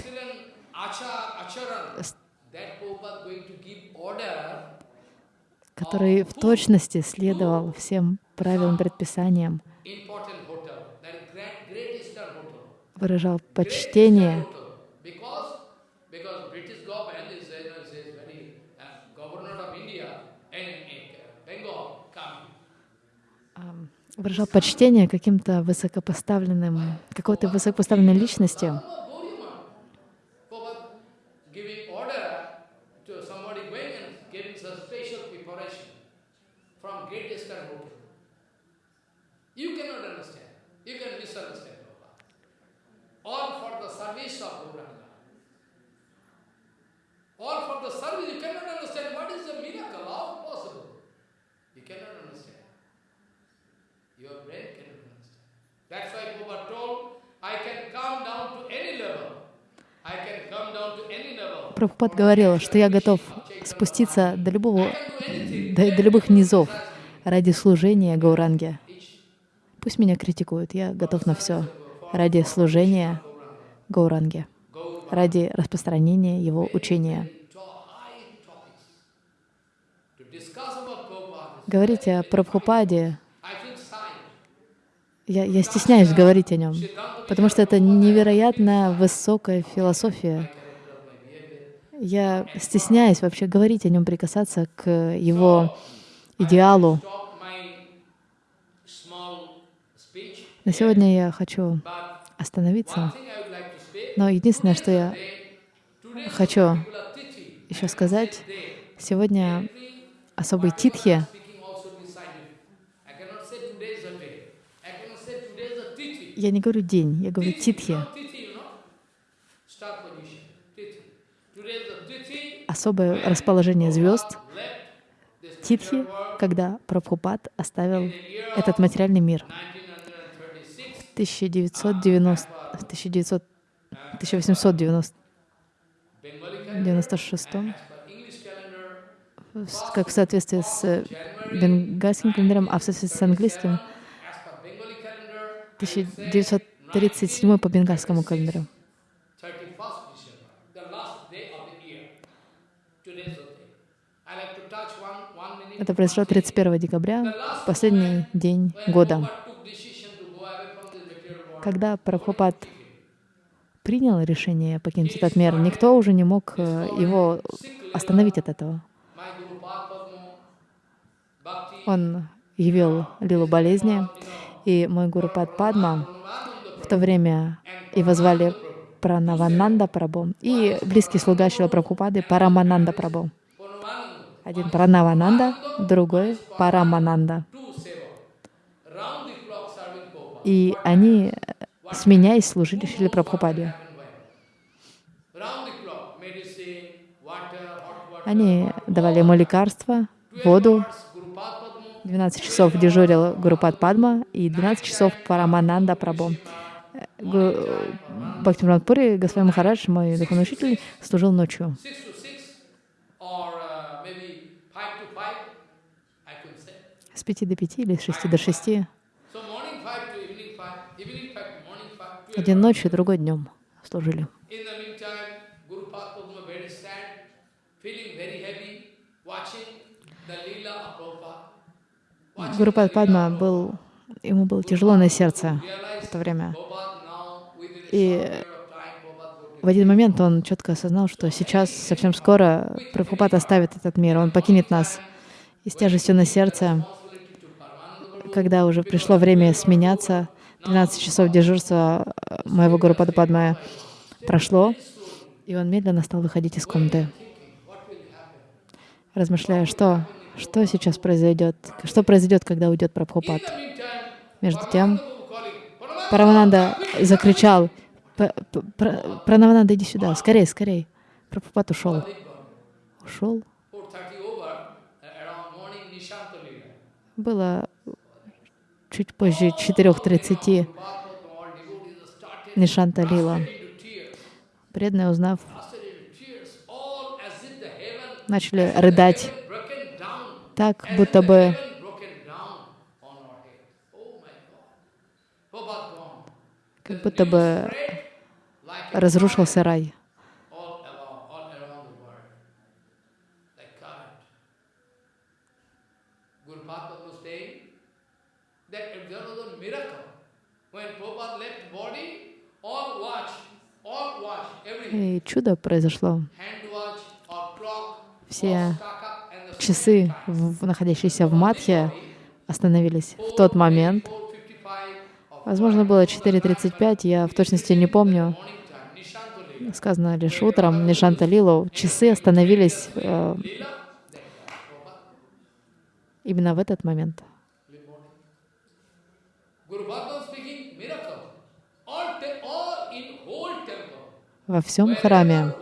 который в точности следовал всем правилам, предписаниям, выражал почтение выражал почтение каким-то высокопоставленным, какой-то высокопоставленной личности. All for the service, you cannot understand what is the miracle, how possible. You cannot understand. Your brain cannot understand. That's why Prabhupada told. I can come down to any level. Прабхупад говорил, что я готов спуститься до любого, до, до любых низов ради служения Гауранге. Пусть меня критикуют, я готов на все ради служения Гауранге ради распространения его учения. Говорить о Прабхупаде, я, я стесняюсь говорить о нем, потому что это невероятно высокая философия. Я стесняюсь вообще говорить о нем, прикасаться к его идеалу. На сегодня я хочу остановиться. Но единственное, что я хочу еще сказать, сегодня особый титхи. Я не говорю день, я говорю титхи. Особое расположение звезд. Титхи, когда Прабхупад оставил этот материальный мир. В 1990, 1900 1896 как в соответствии с бенгальским календарем, а в соответствии с английским 1937 по бенгальскому календарю. Это произошло 31 декабря, последний день года, когда Прабхупад принял решение покинуть этот мир, никто уже не мог э, его остановить от этого. Он явил лилу болезни, И мой гуру Пад Падма в то время его звали Пранавананда Прабhu и близкий слуга Шила Прабхупады Парамананда Прабhu. Один Пранавананда, другой Парамананда. И они, сменяясь, служили Шили Прабхупаде. Они давали ему лекарства, воду. 12 часов дежурил Гурупад Падма и 12 часов Парамананда Прабhu. Бхактивинод Господин Махарадж, мой духовный учитель, служил ночью. С пяти до пяти или с шести до шести. Один ночью, другой днем служили. Гурупад Падма был, ему было тяжело на сердце в то время. И в один момент он четко осознал, что сейчас, совсем скоро, Прабхупад оставит этот мир, он покинет нас. И с тяжестью на сердце, когда уже пришло время сменяться, 12 часов дежурства моего Гуру Падападмая прошло, и он медленно стал выходить из комнаты, размышляя, что, что сейчас произойдет, что произойдет, когда уйдет Прабхупад. Между тем, Парамананда закричал, Пранавананда, иди сюда, скорее, скорее. Прабхупад ушел. Ушел. Было чуть позже 4.30 Нишанта Лила. Преданные, узнав, начали рыдать так, будто бы как будто бы разрушился рай. И чудо произошло. Все часы, находящиеся в Матхе, остановились в тот момент, Возможно, было 4.35, я в точности не помню. Сказано лишь утром, Нишанта Лилу, часы остановились э, именно в этот момент. Во всем храме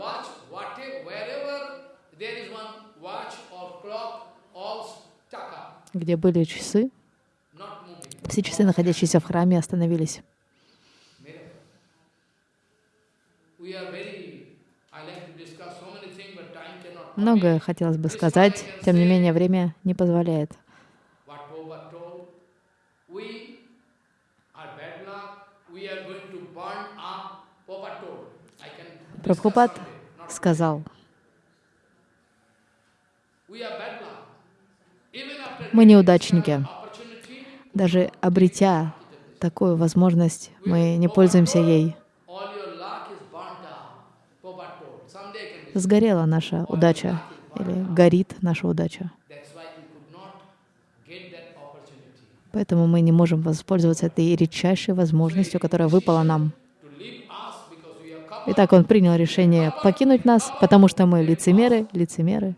где были часы, все часы, находящиеся в храме, остановились. Многое хотелось бы сказать, тем не менее время не позволяет. Прабхупад сказал, мы неудачники. Даже обретя такую возможность, мы не пользуемся ей. Сгорела наша удача или горит наша удача. Поэтому мы не можем воспользоваться этой редчайшей возможностью, которая выпала нам. Итак, он принял решение покинуть нас, потому что мы лицемеры, лицемеры.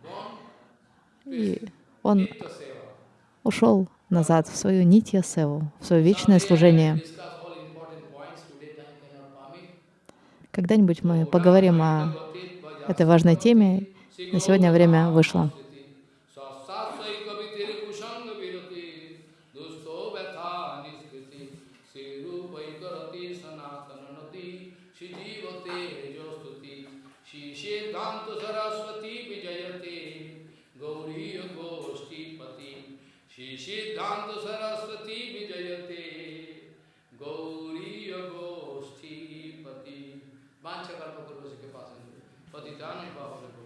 И он ушел назад в свою нитья севу, в свое вечное служение. Когда-нибудь мы поговорим о этой важной теме. На сегодня время вышло. done above the